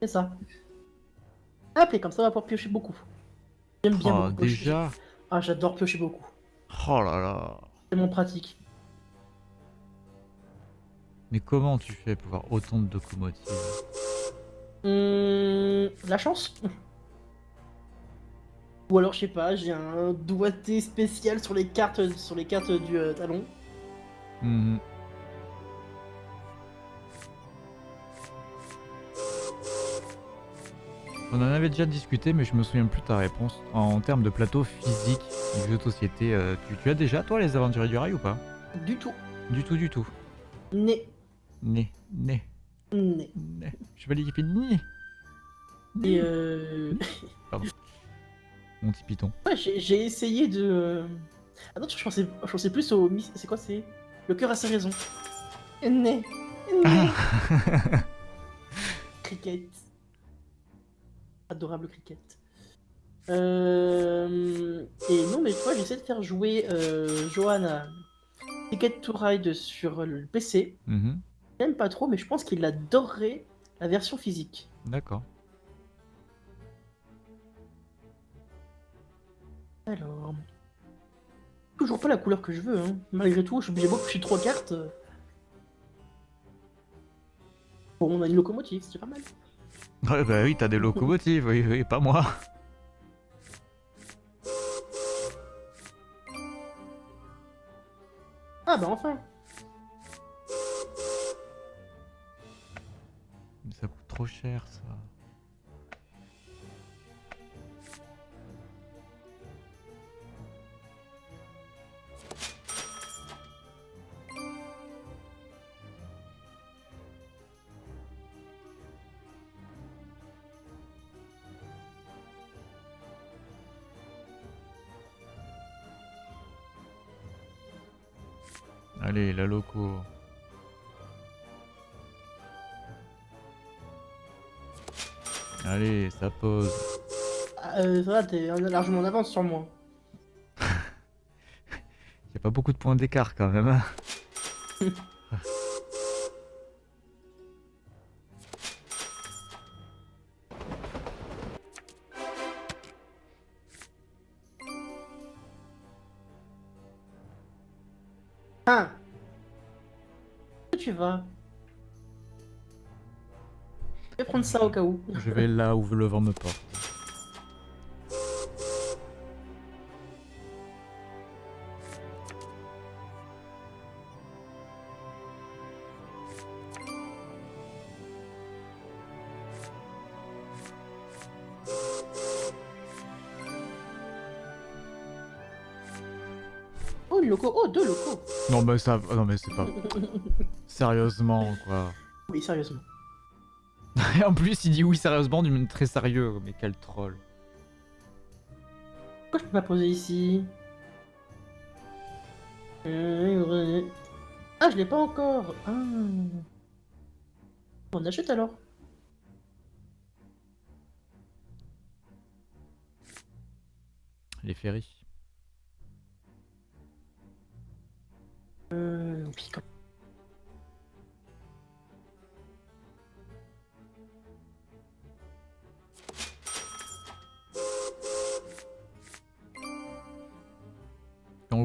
C'est ça. Hop, et comme ça, on va pouvoir piocher beaucoup. J'aime bien Oh, beaucoup piocher. déjà Ah, j'adore piocher beaucoup. Oh là là C'est mon pratique. Mais comment tu fais pour avoir autant de locomotives? Hum, la chance Ou alors, je sais pas, j'ai un doigté spécial sur les cartes, sur les cartes du euh, talon. Mhm. On en avait déjà discuté, mais je me souviens plus de ta réponse. En termes de plateau physique du jeu de société, euh, tu, tu as déjà toi les aventuriers du rail ou pas? Du tout. Du tout, du tout. Né. Né, né, Né. né. Chevalier qui fait ni. Et euh... Mon petit python. Ouais, j'ai essayé de... euh, Ah non, je pensais, je pensais plus au... mis- C'est quoi, c'est... Le cœur a sa raison. Né. Né. Cricket. Adorable cricket. Euh... Et non, mais toi, j'essaie de faire jouer euh, Johan à Ticket to Ride sur le PC. Mhm. J'aime pas trop, mais je pense qu'il adorerait la version physique. D'accord. Alors... Toujours pas la couleur que je veux, hein. Malgré tout, je suis obligé de trois cartes. Bon, on a une locomotive, c'est pas mal. Ouais, bah oui, t'as des locomotives, oui, oui, pas moi. Ah bah enfin Mais ça coûte trop cher ça. Ça pose. Ah, euh, Ça va, t'es largement en avance sur moi. Y a pas beaucoup de points d'écart quand même. hein. Ah Où tu vas? Prendre ça au cas où. Je vais là où le vent me porte. Oh, une loco Oh, deux locaux Non mais ça, non mais c'est pas. Sérieusement quoi. Oui, sérieusement. Et en plus il dit oui sérieusement du très sérieux. Mais quel troll. Pourquoi je peux pas poser ici Ah, je l'ai pas encore Ah. On achète alors Les ferries. Euh,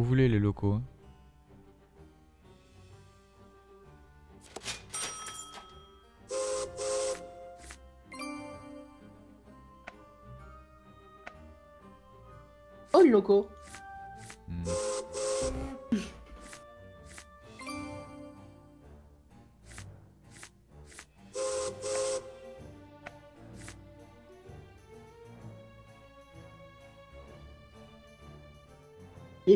voulez les locaux. hein. Oh, le loco Les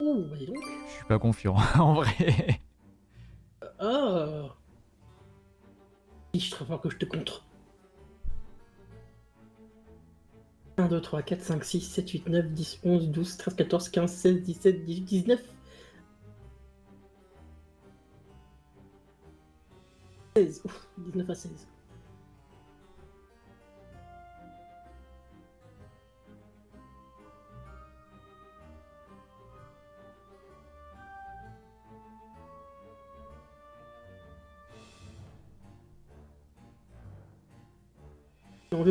Oh, bah dis donc. Je suis pas confiant, en vrai. Ah je te que je te contre. 1, 2, 3, 4, 5, 6, 7, 8, 9, 10, 11, 12, 13, 14, 15, 16, 17, 18, 19. 16. Ouf, 19 à 16.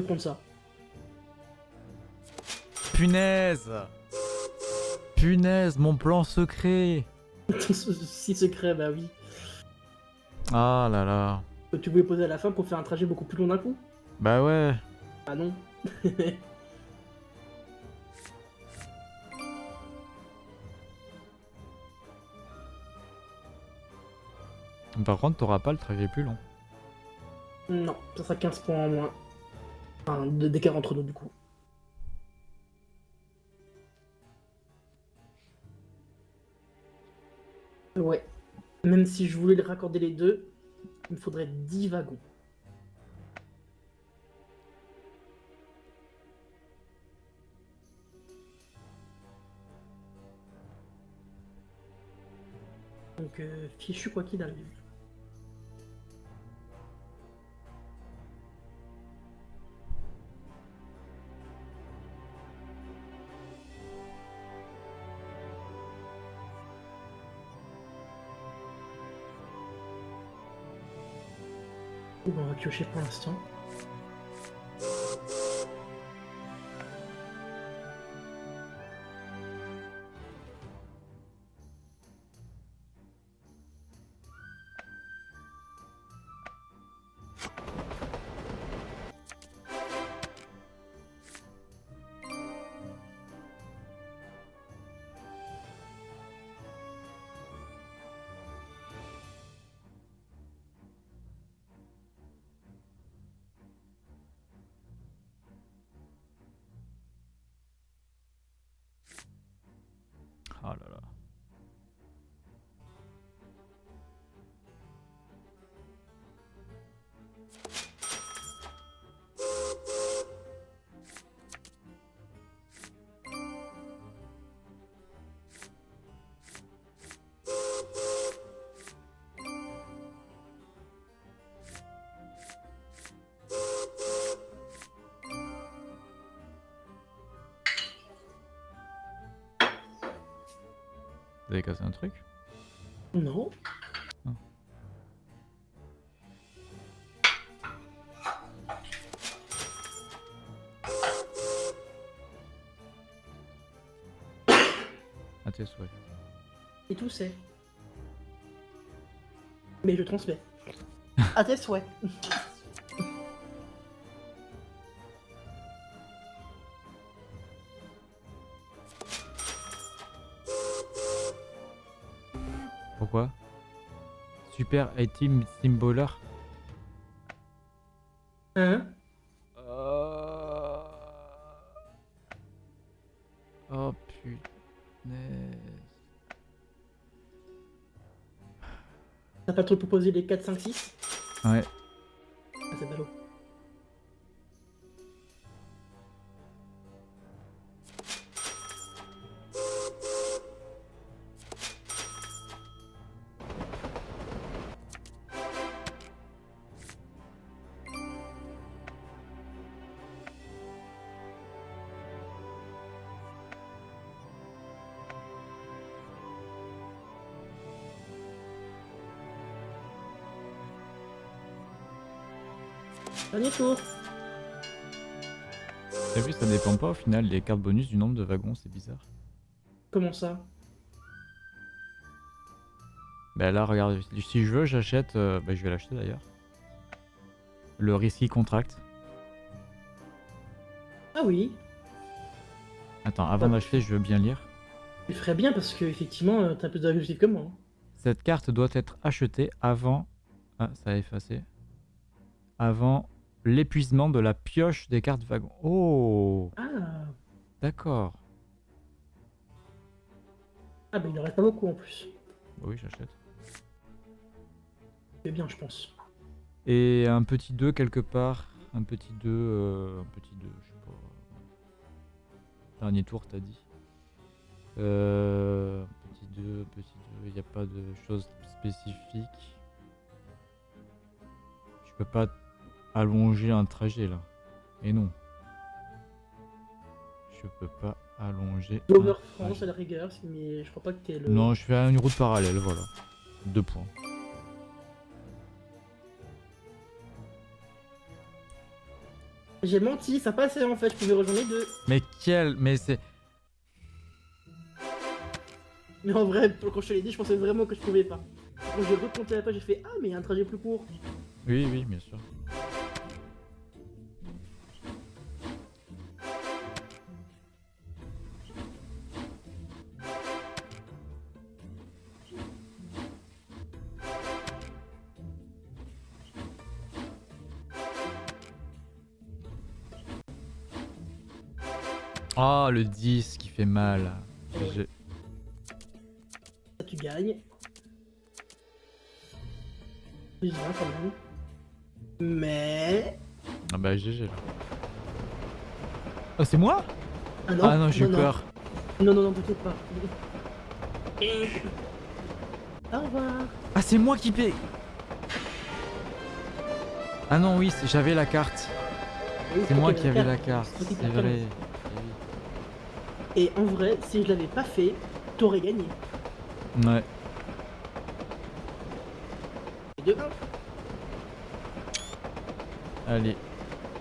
Prendre ça. Punaise Punaise, mon plan secret Si secret, bah oui. Ah là là. Tu voulais poser à la fin pour faire un trajet beaucoup plus long d'un coup? Bah ouais. Ah non. Par contre, t'auras pas le trajet plus long. Non, ça sera 15 points en moins. Enfin, d'écart entre nous du coup. Ouais. Même si je voulais raccorder les deux, il me faudrait 10 wagons. Donc, euh, fichu quoi qu'il arrive. Piocher pour l'instant. Vous avez cassé un truc Non. Ah. À tes souhaits. Et tout c'est. Mais je transmets. à tes souhaits. Super Item Symboler Hein Euh. Oh punaise. T'as pas trop proposé les 4, 5, 6 T'as vu, ça dépend pas au final les cartes bonus du nombre de wagons, c'est bizarre. Comment ça? Bah là, regarde, si je veux, j'achète. euh, bah, je vais l'acheter d'ailleurs. Le Risky Contract. Ah oui, Attends, avant d'acheter, je veux bien lire. tu ferais bien parce que effectivement, euh, t'as plus d'objectifs que moi. hein. Cette carte doit être achetée avant. Ah, ça a effacé. Avant l'épuisement de la pioche des cartes wagons. Oh Ah, D'accord. Ah bah il en reste pas beaucoup en plus. Bah oui, j'achète. C'est bien, je pense. Et un petit 2 quelque part. Un petit 2. euh, un petit 2, je sais pas. Dernier tour, t'as dit. Euh, petit 2, petit 2. Il n'y a pas de choses spécifiques. Je peux pas allonger un trajet là. Et non. Je peux pas allonger. un Dover France à la rigueur, mais je crois pas que t'es le. Non, je fais une route parallèle, voilà. Deux points. J'ai menti, ça passait en fait, je pouvais rejoindre les deux. Mais quel. Mais c'est. Mais en vrai, quand je te l'ai dit, je pensais vraiment que je pouvais pas. Quand j'ai recompté la page, j'ai fait Ah, mais il y a un trajet plus court. Oui, oui, bien sûr. Le 10 qui fait mal. Tu gagnes. Plus 20 quand même. Mais. Ah bah GG là. Oh, c'est moi? Ah non, Ah non, j'ai eu peur. Non, non, non, peut-être pas. Au revoir. Ah, c'est moi qui paie Ah non, oui, j'avais la carte. Oui, C'est moi qui avais la carte. C'est vrai. Et en vrai, si je l'avais pas fait, t'aurais gagné. Ouais. Et de 1. Allez,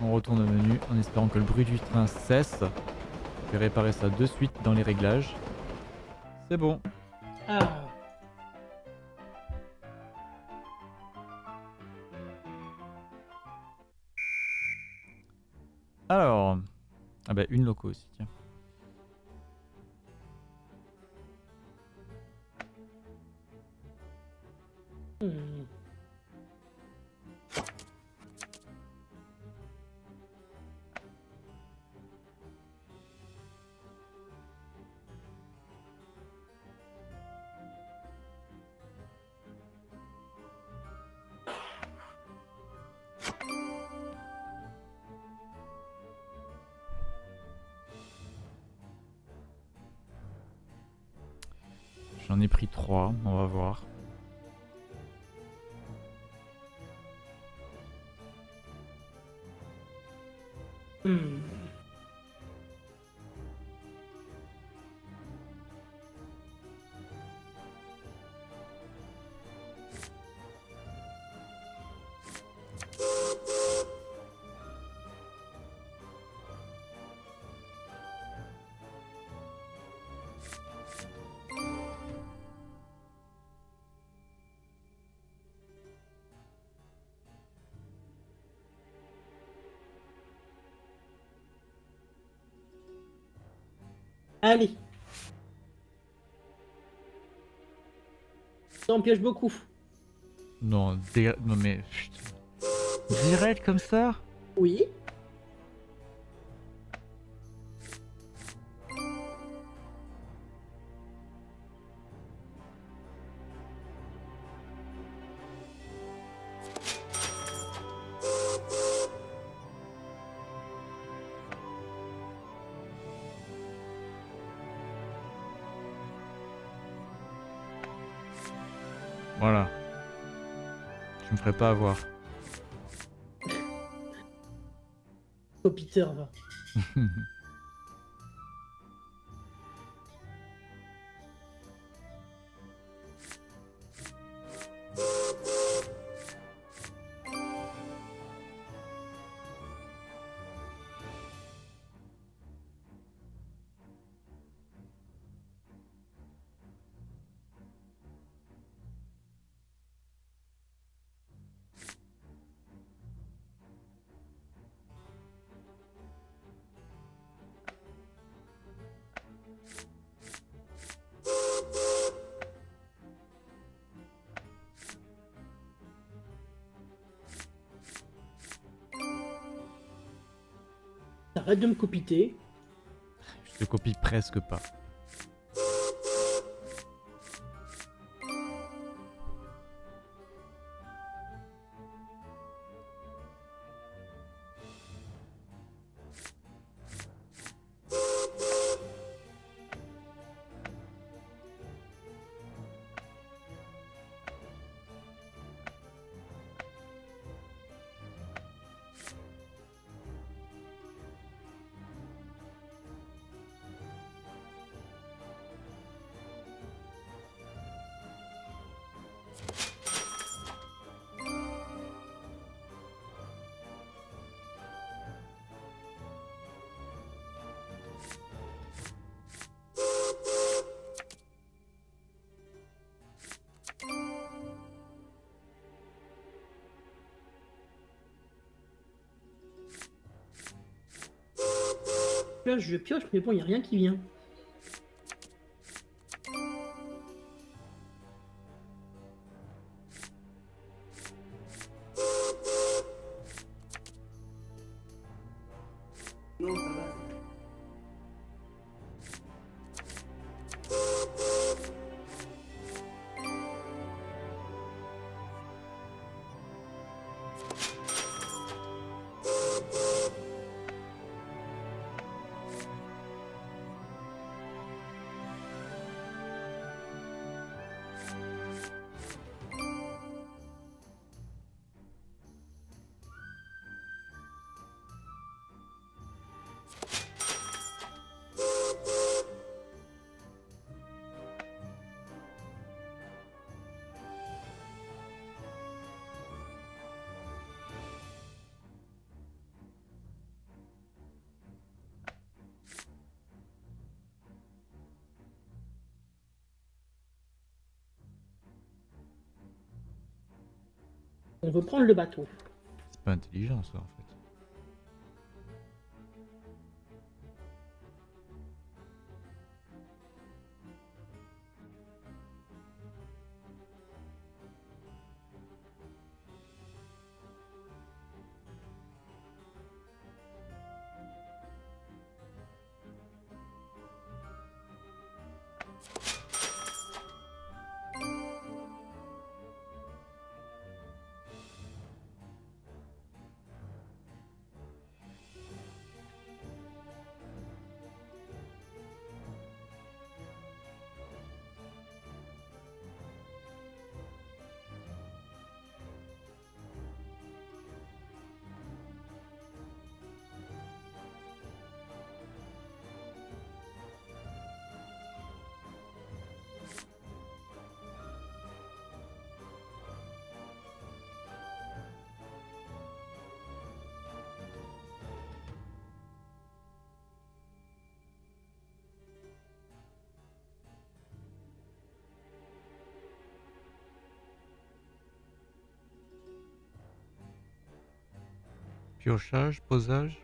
on retourne au menu en espérant que le bruit du train cesse. Je vais réparer ça de suite dans les réglages. C'est bon. Ah. Alors. Ah bah une loco aussi, tiens. J'en ai pris trois, on va voir. Hmm. Allez. Ça en beaucoup. Non, non mais... Direct comme ça? Oui. Pas avoir. Oh Peter va. De me copiter. Je te copie presque pas. Je pioche, mais bon, il n'y a rien qui vient. Veut prendre le bateau. C'est pas intelligent ça en fait. Piochage, posage.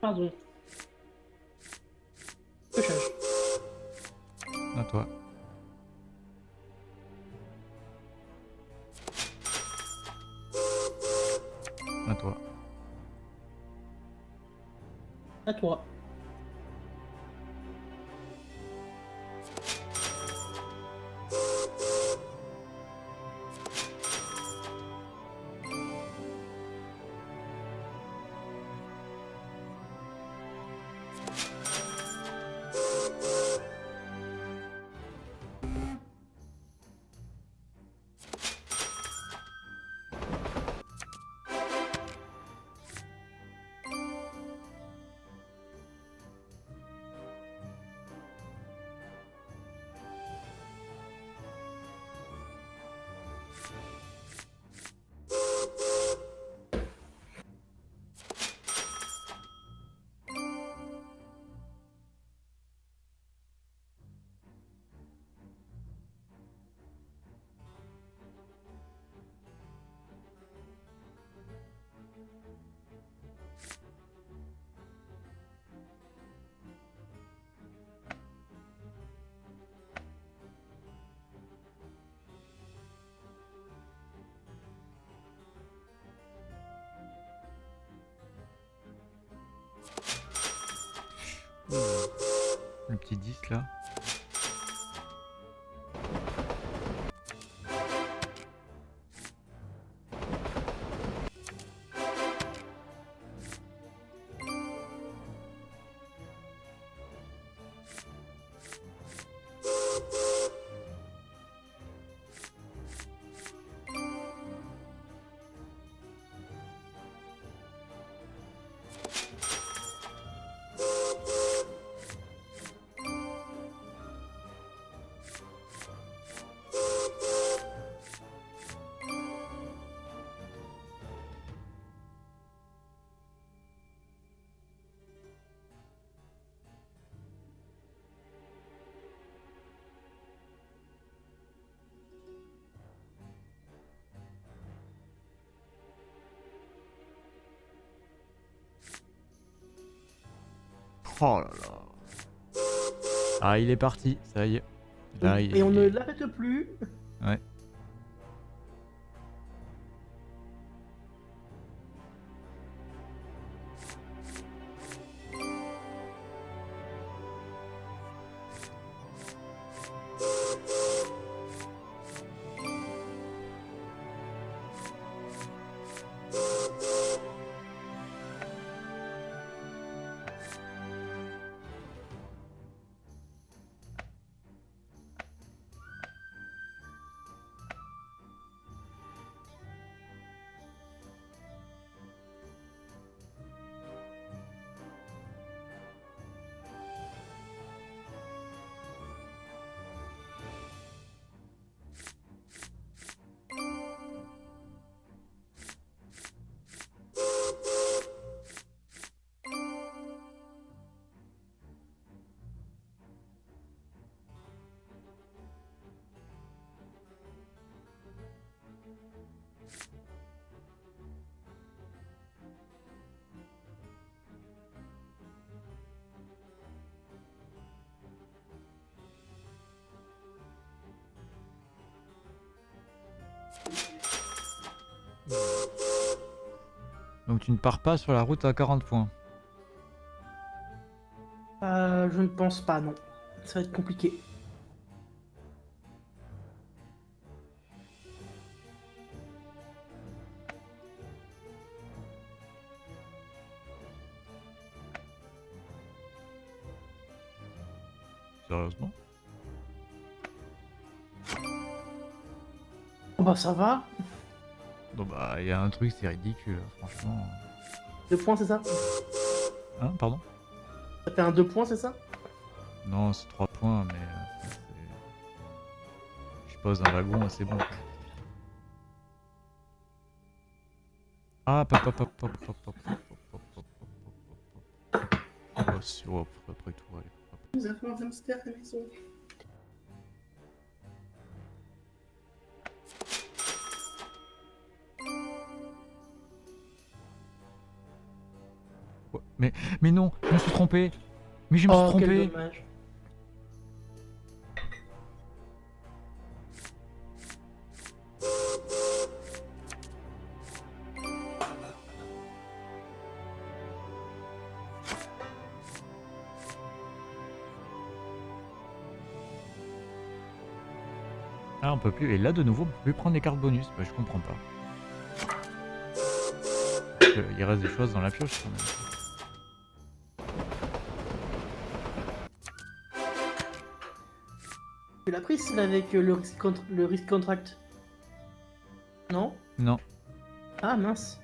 Pardon. Piochage. À toi. À toi. À toi. Petit 10 là. Oh là là. Ah, il est parti, ça y est. Là, il- Et on ne l'arrête plus. Donc tu ne pars pas sur la route à 40 points. Euh, je ne pense pas, non. Ça va être compliqué. Sérieusement? Bah ça va. Bah il y a un truc, c'est ridicule, franchement. Deux points, c'est ça Hein, pardon Ça fait un deux points, c'est ça Non, c'est 3 points, mais... euh, Je pose un wagon, c'est bon. Ah, pop, pop, pop, pop, pop, pop, pop, pop, pop, pop, pop, pop. Mais, non, je me suis trompé. Mais je me Oh, suis quel trompé. dommage. Ah, on peut plus. Et là, de nouveau, on peut plus prendre les cartes bonus. Bah, je comprends pas. Parce que Il reste des choses dans la pioche quand même. Pris celle avec le risque, contr- le risque contract Non? Non. Ah mince.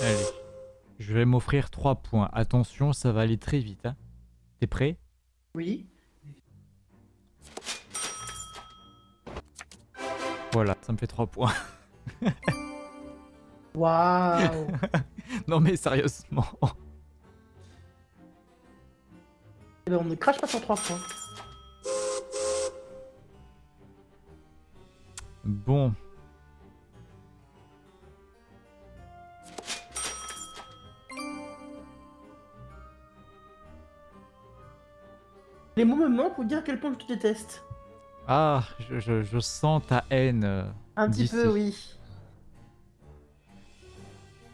Allez. Je vais m'offrir 3 points. Attention, ça va aller très vite. Hein. T'es prêt? Oui. Voilà, ça me fait 3 points. Waouh. non mais sérieusement. Eh ben, on ne crache pas sur trois points. Bon. Les mots me manquent pour dire à quel point je te déteste. Ah, je, je- je sens ta haine. euh. Un petit peu, oui.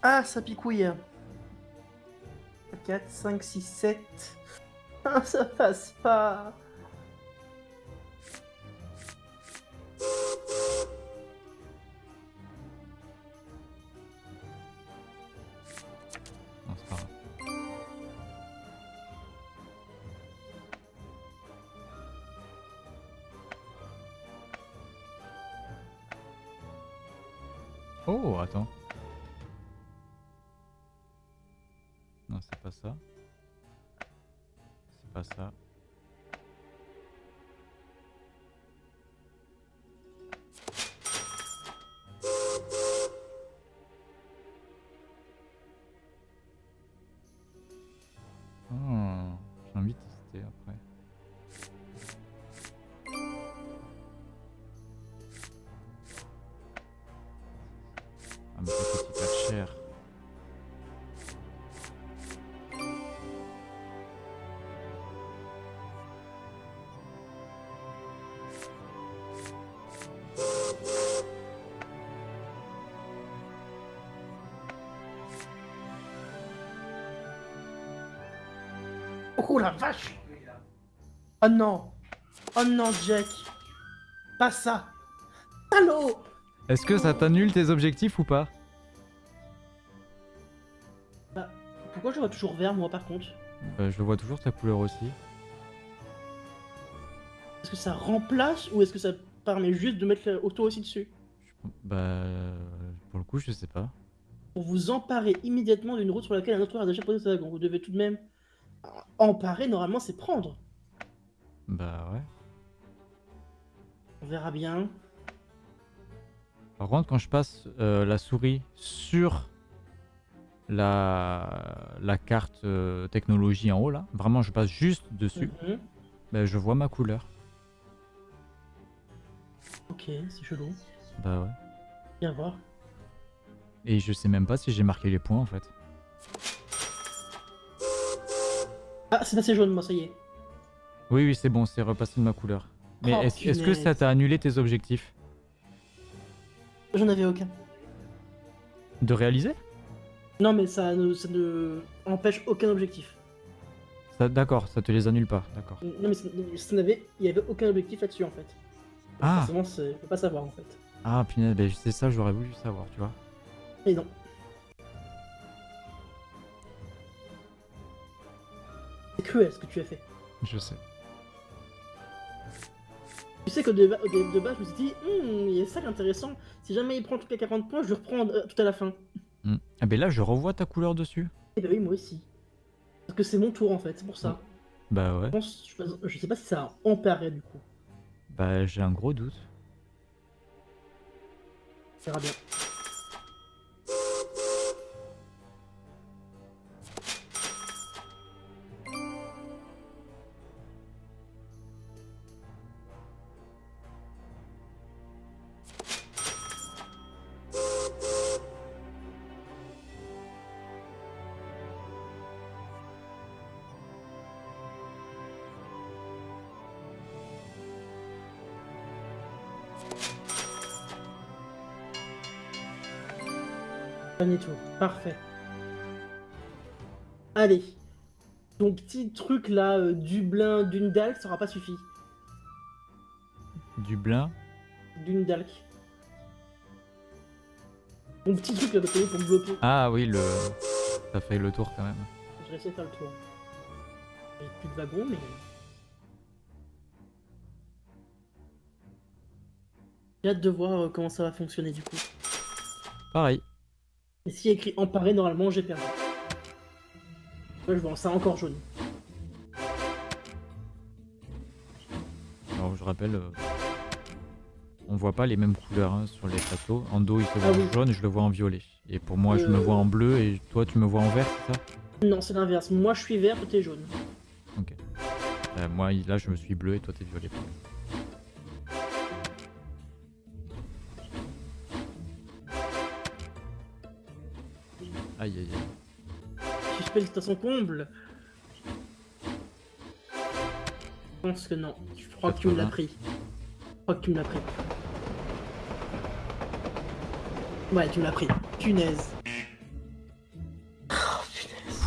Ah, ça picouille. 4, 5, 6, 7. Ah, ça passe pas. Oh la vache. Oh non. Oh non, Jack. Pas ça. Allô? Est-ce que ça t'annule tes objectifs ou pas? Bah, pourquoi je vois toujours vert, moi, par contre? Bah, Je vois toujours ta couleur aussi. Est-ce que ça remplace ou est-ce que ça permet juste de mettre l'auto aussi dessus? Bah, euh, pour le coup, je sais pas. Pour vous emparer immédiatement d'une route sur laquelle un autre joueur a déjà posé sa wagon, vous devez tout de même... Emparer, normalement, c'est prendre. Bah ouais. On verra bien. Par contre, quand je passe euh, la souris sur la, la carte euh, technologie en haut, là, vraiment, je passe juste dessus, Mhm. bah, je vois ma couleur. Ok, c'est chelou. Bah ouais. Viens voir. Et je sais même pas si j'ai marqué les points en fait. Ah, c'est passé jaune, moi, ça y est. Oui, oui, c'est bon, c'est repassé de ma couleur. Mais Oh, est-ce que ça t'a annulé tes objectifs J'en avais aucun. De réaliser? Non, mais ça ne, ça ne empêche aucun objectif. D'accord, ça te les annule pas, d'accord. Non, mais ça, ça n'avait... Il n'y avait aucun objectif là-dessus, en fait. Ah Forcément, c'est- je peux pas savoir, en fait. Ah, punaise, bah, c'est ça, j'aurais voulu savoir, tu vois. Mais non. C'est cruel ce que tu as fait. Je sais. Tu sais que de, de, de base, je me suis dit, Hmm, il y a ça qui est intéressant. Si jamais il prend le truc à 40 points, je le reprends euh, tout à la fin. Hmm. Ah, ben là, je revois ta couleur dessus. Et bah oui, moi aussi. Parce que c'est mon tour en fait, c'est pour ça. Bah ouais. Je pense, je, je sais pas si ça a emparé du coup. Bah, j'ai un gros doute. On verra bien. Dernier tour, parfait. Allez. Ton petit truc là, euh, Dublin, Dundalk, ça aura pas suffi. Dublin. Dundalk. Mon petit truc là, pour pour me bloquer. Ah oui, le. Ça fait le tour quand même. Je essayer de faire le tour. J'ai plus de wagon, mais. J'ai hâte de voir euh, comment ça va fonctionner du coup. Pareil. Et s'il y a écrit emparé, normalement j'ai perdu. Là, je vois ça encore jaune. Alors, je rappelle. euh, On voit pas les mêmes couleurs hein, sur les plateaux. En dos, il se voit Ah oui. en jaune, je le vois en violet. Et pour moi, je me Euh. vois en bleu et toi, tu me vois en vert, c'est ça? Non, c'est l'inverse. Moi je suis vert, toi t'es jaune. Ok. Euh, moi, là, je me suis bleu et toi, t'es violet. À son comble. Je pense que non. Je crois que tu me l'as 80. pris. Je crois que tu me l'as pris. Ouais, tu me l'as pris. Punaise. Oh, punaise.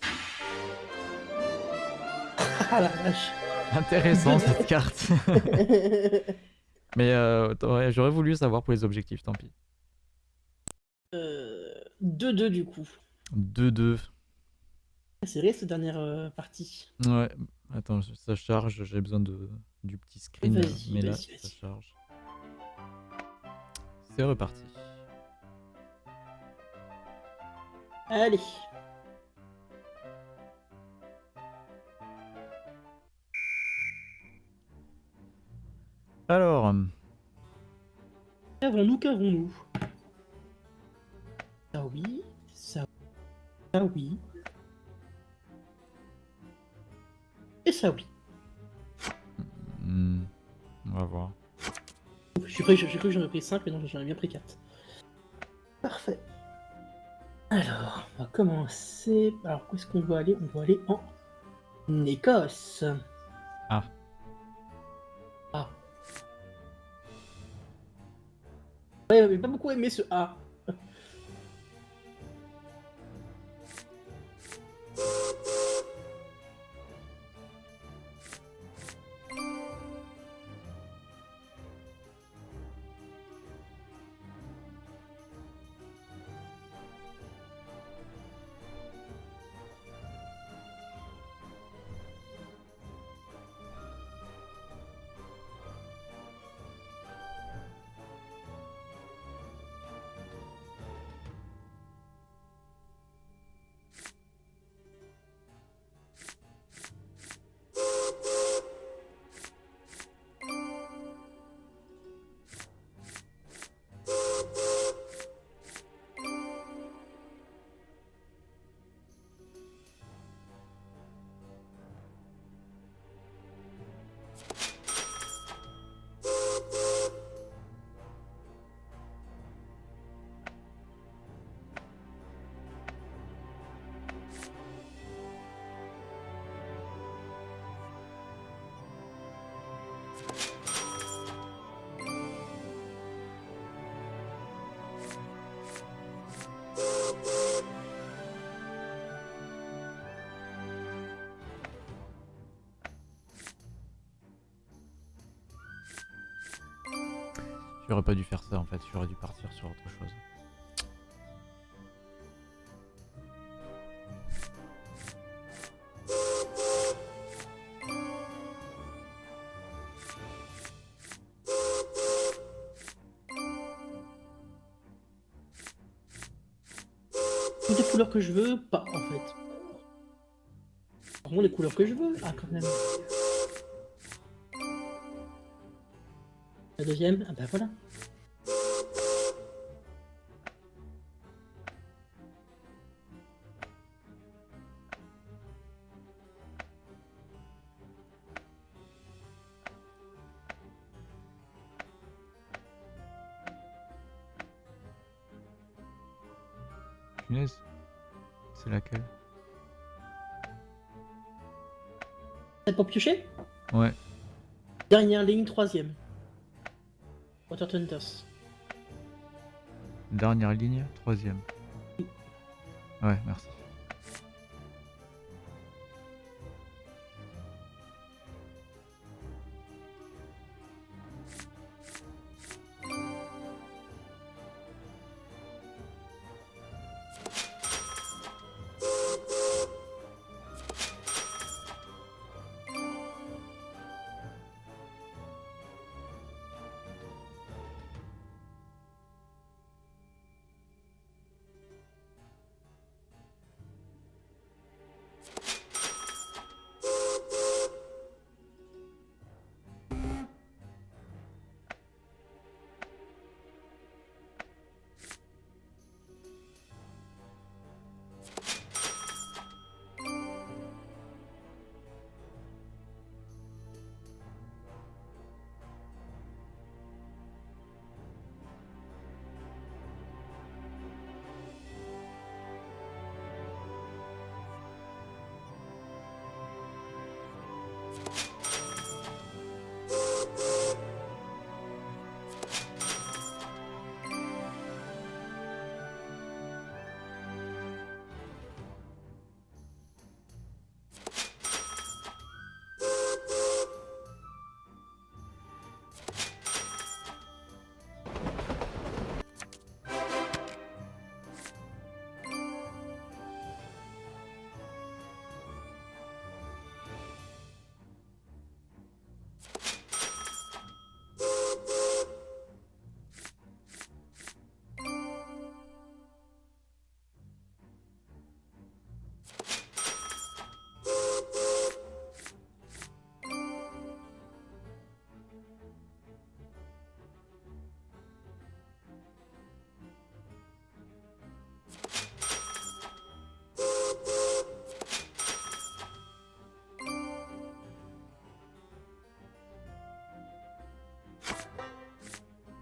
Ah la vache. Intéressant cette carte. Mais euh, j'aurais voulu savoir pour les objectifs, tant pis. Euh, 2-2 du coup. 2-2. C'est vrai cette dernière euh, partie. Ouais, attends, ça charge, j'ai besoin de, du petit screen. Vas-y, mais là, ça charge. C'est reparti. Allez. Alors, Qu'avons-nous, qu'avons-nous? Ça oui, ça, oui. Et ça oui. hmm, on va voir. J'ai cru, que j'en ai pris 5, mais non, j'en ai bien pris 4. Parfait. Alors, on va commencer. Alors, où est-ce qu'on doit aller? On doit aller en Écosse. Ah. Ah. Ouais, j'ai pas beaucoup aimé ce A. you J'aurais pas dû faire ça en fait, j'aurais dû partir sur autre chose. Toutes les couleurs que je veux, pas en fait. Vraiment les couleurs que je veux Ah, quand même. Deuxième Ah bah voilà. Punaise. C'est laquelle? C'est pour piocher? Ouais. Dernière ligne, troisième. Water. Dernière ligne, troisième. Ouais, merci.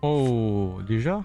Oh, déjà?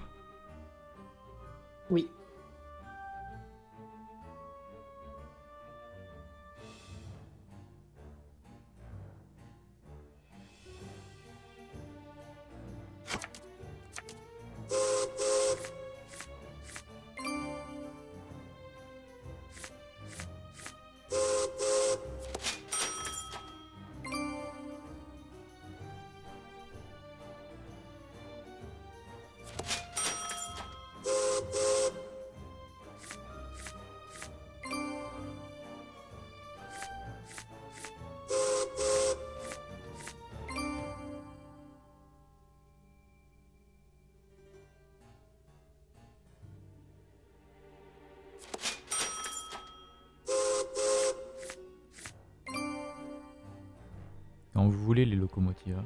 Vous voulez les locomotives. hein.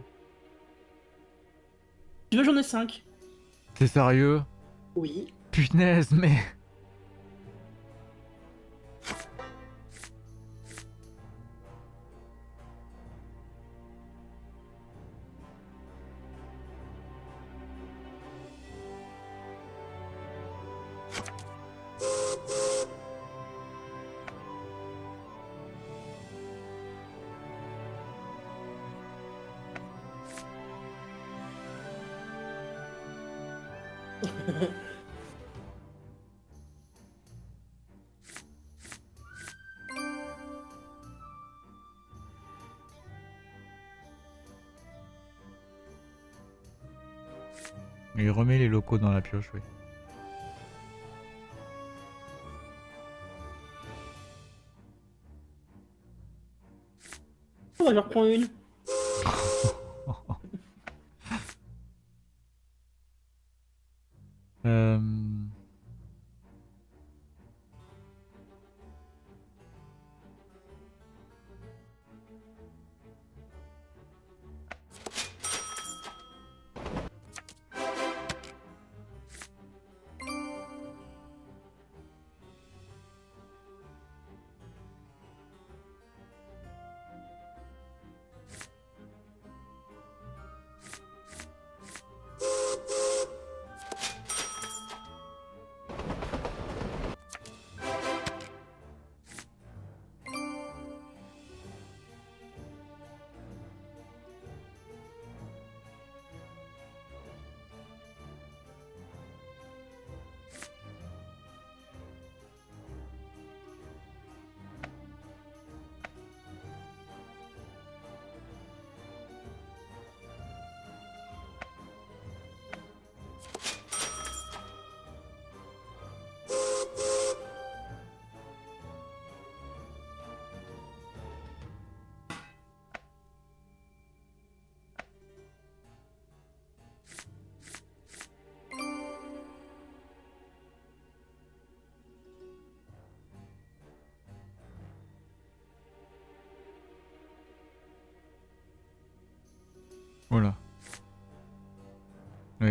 Tu veux, j'en ai 5. T'es sérieux? Oui. Punaise, mais... Il remet les locaux dans la pioche, oui. Va j'en reprends une.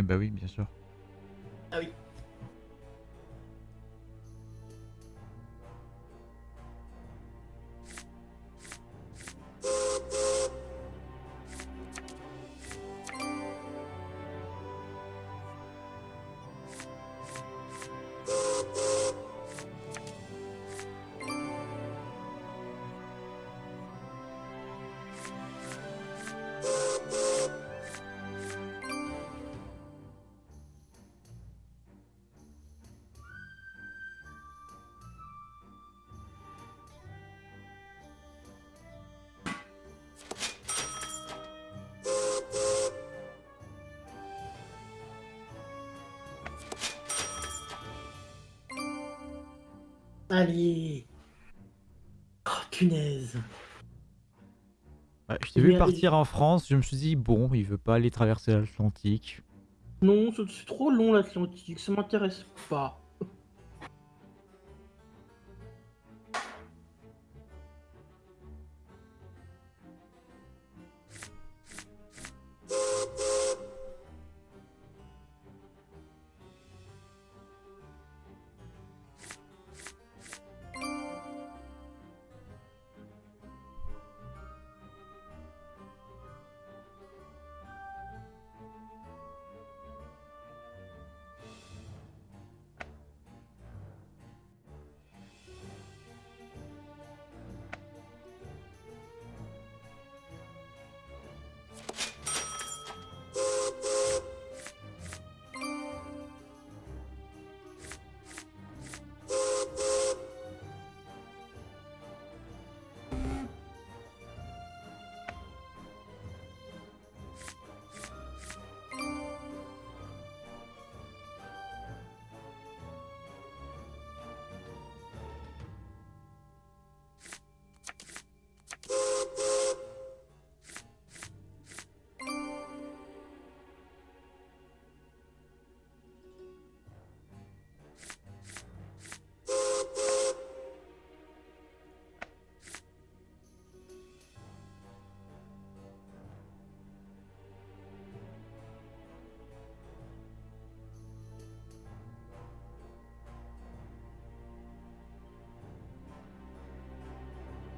Bah oui, bien sûr. Allez. Oh, punaise. Ouais, je t'ai vu partir en France, je me suis dit, bon, il veut pas aller traverser l'Atlantique. Non, c'est trop long l'Atlantique, ça m'intéresse pas.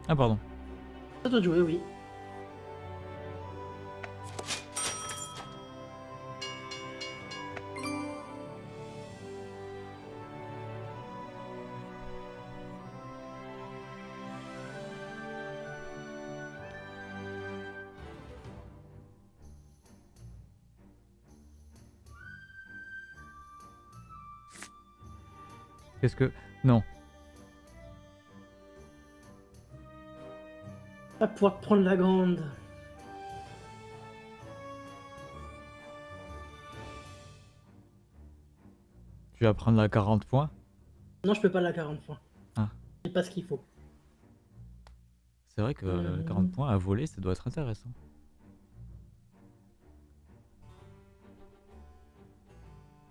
Ah, pardon. Ça doit jouer, oui. Qu'est-ce que... Non. Pouvoir prendre la grande. Tu vas prendre la 40 points? Non, je peux pas la 40 points. Ah. C'est pas ce qu'il faut. C'est vrai que Euh. 40 points à voler, ça doit être intéressant.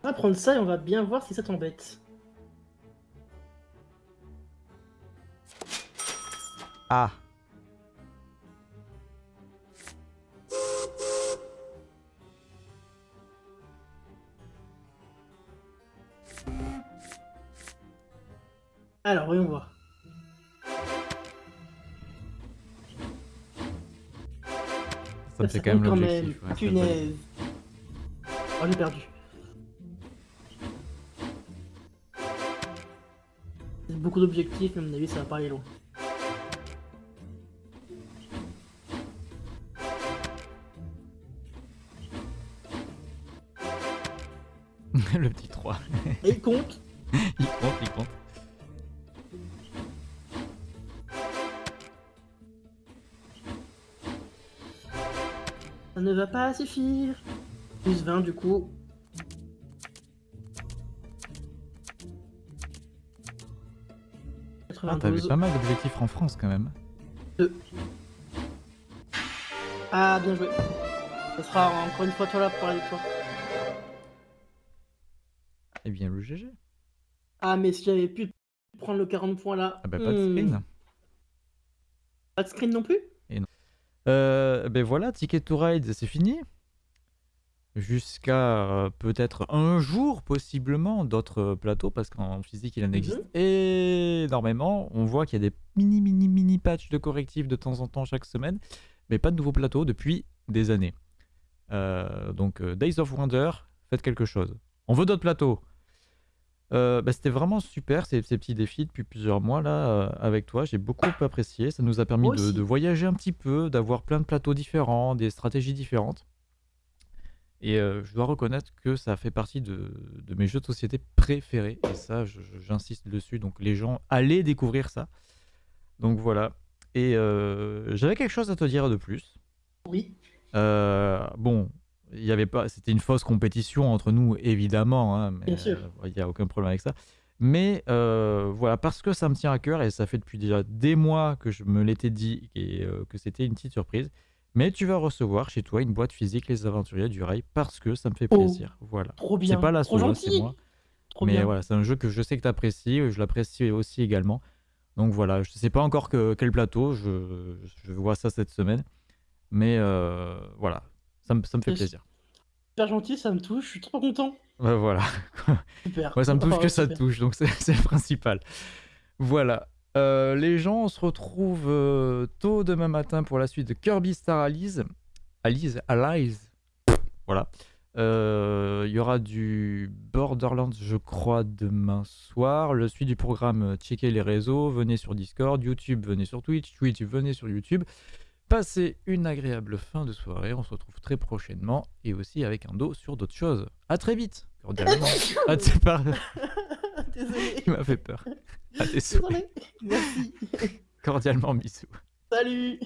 On va prendre ça et on va bien voir si ça t'embête. Ah Alors, voyons voir. Ça me fait quand même l'objectif. ouais. Punaise. Oh, j'ai perdu. Beaucoup d'objectifs, mais à mon avis, ça va pas aller loin. le petit 3. Et il compte? il compte, il compte. Va pas suffire. Plus 20 du coup. Ah, t'avais 92. pas mal d'objectifs en France quand même. Ah, bien joué. Ce sera encore une fois toi là pour la victoire. Eh bien, le GG. Ah, mais si j'avais pu prendre le 40 points là. Ah bah, pas de hmm. screen. Pas de screen non plus? Euh, ben voilà, Ticket to Ride, c'est fini. Jusqu'à euh, peut-être un jour, possiblement, d'autres plateaux, parce qu'en physique, il en existe énormément. On voit qu'il y a des mini, mini, mini patchs de correctifs de temps en temps chaque semaine, mais pas de nouveaux plateaux depuis des années. Euh, donc, euh, Days of Wonder, faites quelque chose. On veut d'autres plateaux. Euh, bah, C'était vraiment super ces, ces petits défis depuis plusieurs mois là euh, avec toi. J'ai beaucoup apprécié. Ça nous a permis de, voyager un petit peu, d'avoir plein de plateaux différents, des stratégies différentes. Et euh, je dois reconnaître que ça fait partie de, de mes jeux de société préférés. Et ça, j'insiste dessus. Donc les gens, allez découvrir ça. Donc voilà. Et j'avais quelque chose à te dire de plus. Oui. Bon, il y avait pas, c'était une fausse compétition entre nous, évidemment. hein, mais, Bien sûr. euh, Il n'y a aucun problème avec ça. Mais euh, voilà, parce que ça me tient à cœur et ça fait depuis déjà des mois que je me l'étais dit et euh, que c'était une petite surprise. Mais tu vas recevoir chez toi une boîte physique Les Aventuriers du Rail parce que ça me fait Oh, plaisir. Voilà. Trop bien. C'est pas la seule, hein, c'est moi. Trop mais bien. voilà, c'est un jeu que je sais que tu apprécies, je l'apprécie aussi également. Donc voilà, je sais pas encore que, quel plateau, je, je vois ça cette semaine. Mais euh, voilà, ça me, ça me fait plaisir. Super gentil, ça me touche. Je suis trop content. Ouais, voilà, Super. ouais, ça me touche Oh, que ça te touche, donc c'est c'est le principal. Voilà. Euh, les gens, on se retrouve euh, tôt demain matin pour la suite de Kirby Star Allies. Allies, Allies. Voilà. Euh, Il y aura du Borderlands, je crois, demain soir. Le suite du programme, checkez les réseaux, venez sur Discord, YouTube, venez sur Twitch, Twitch, venez sur YouTube. Passez une agréable fin de soirée. On se retrouve très prochainement et aussi avec un dos sur d'autres choses. À très vite, cordialement. Ah, c'est pas... Désolé. Il m'a fait peur. À. Désolé. Merci. Cordialement, bisous. Salut.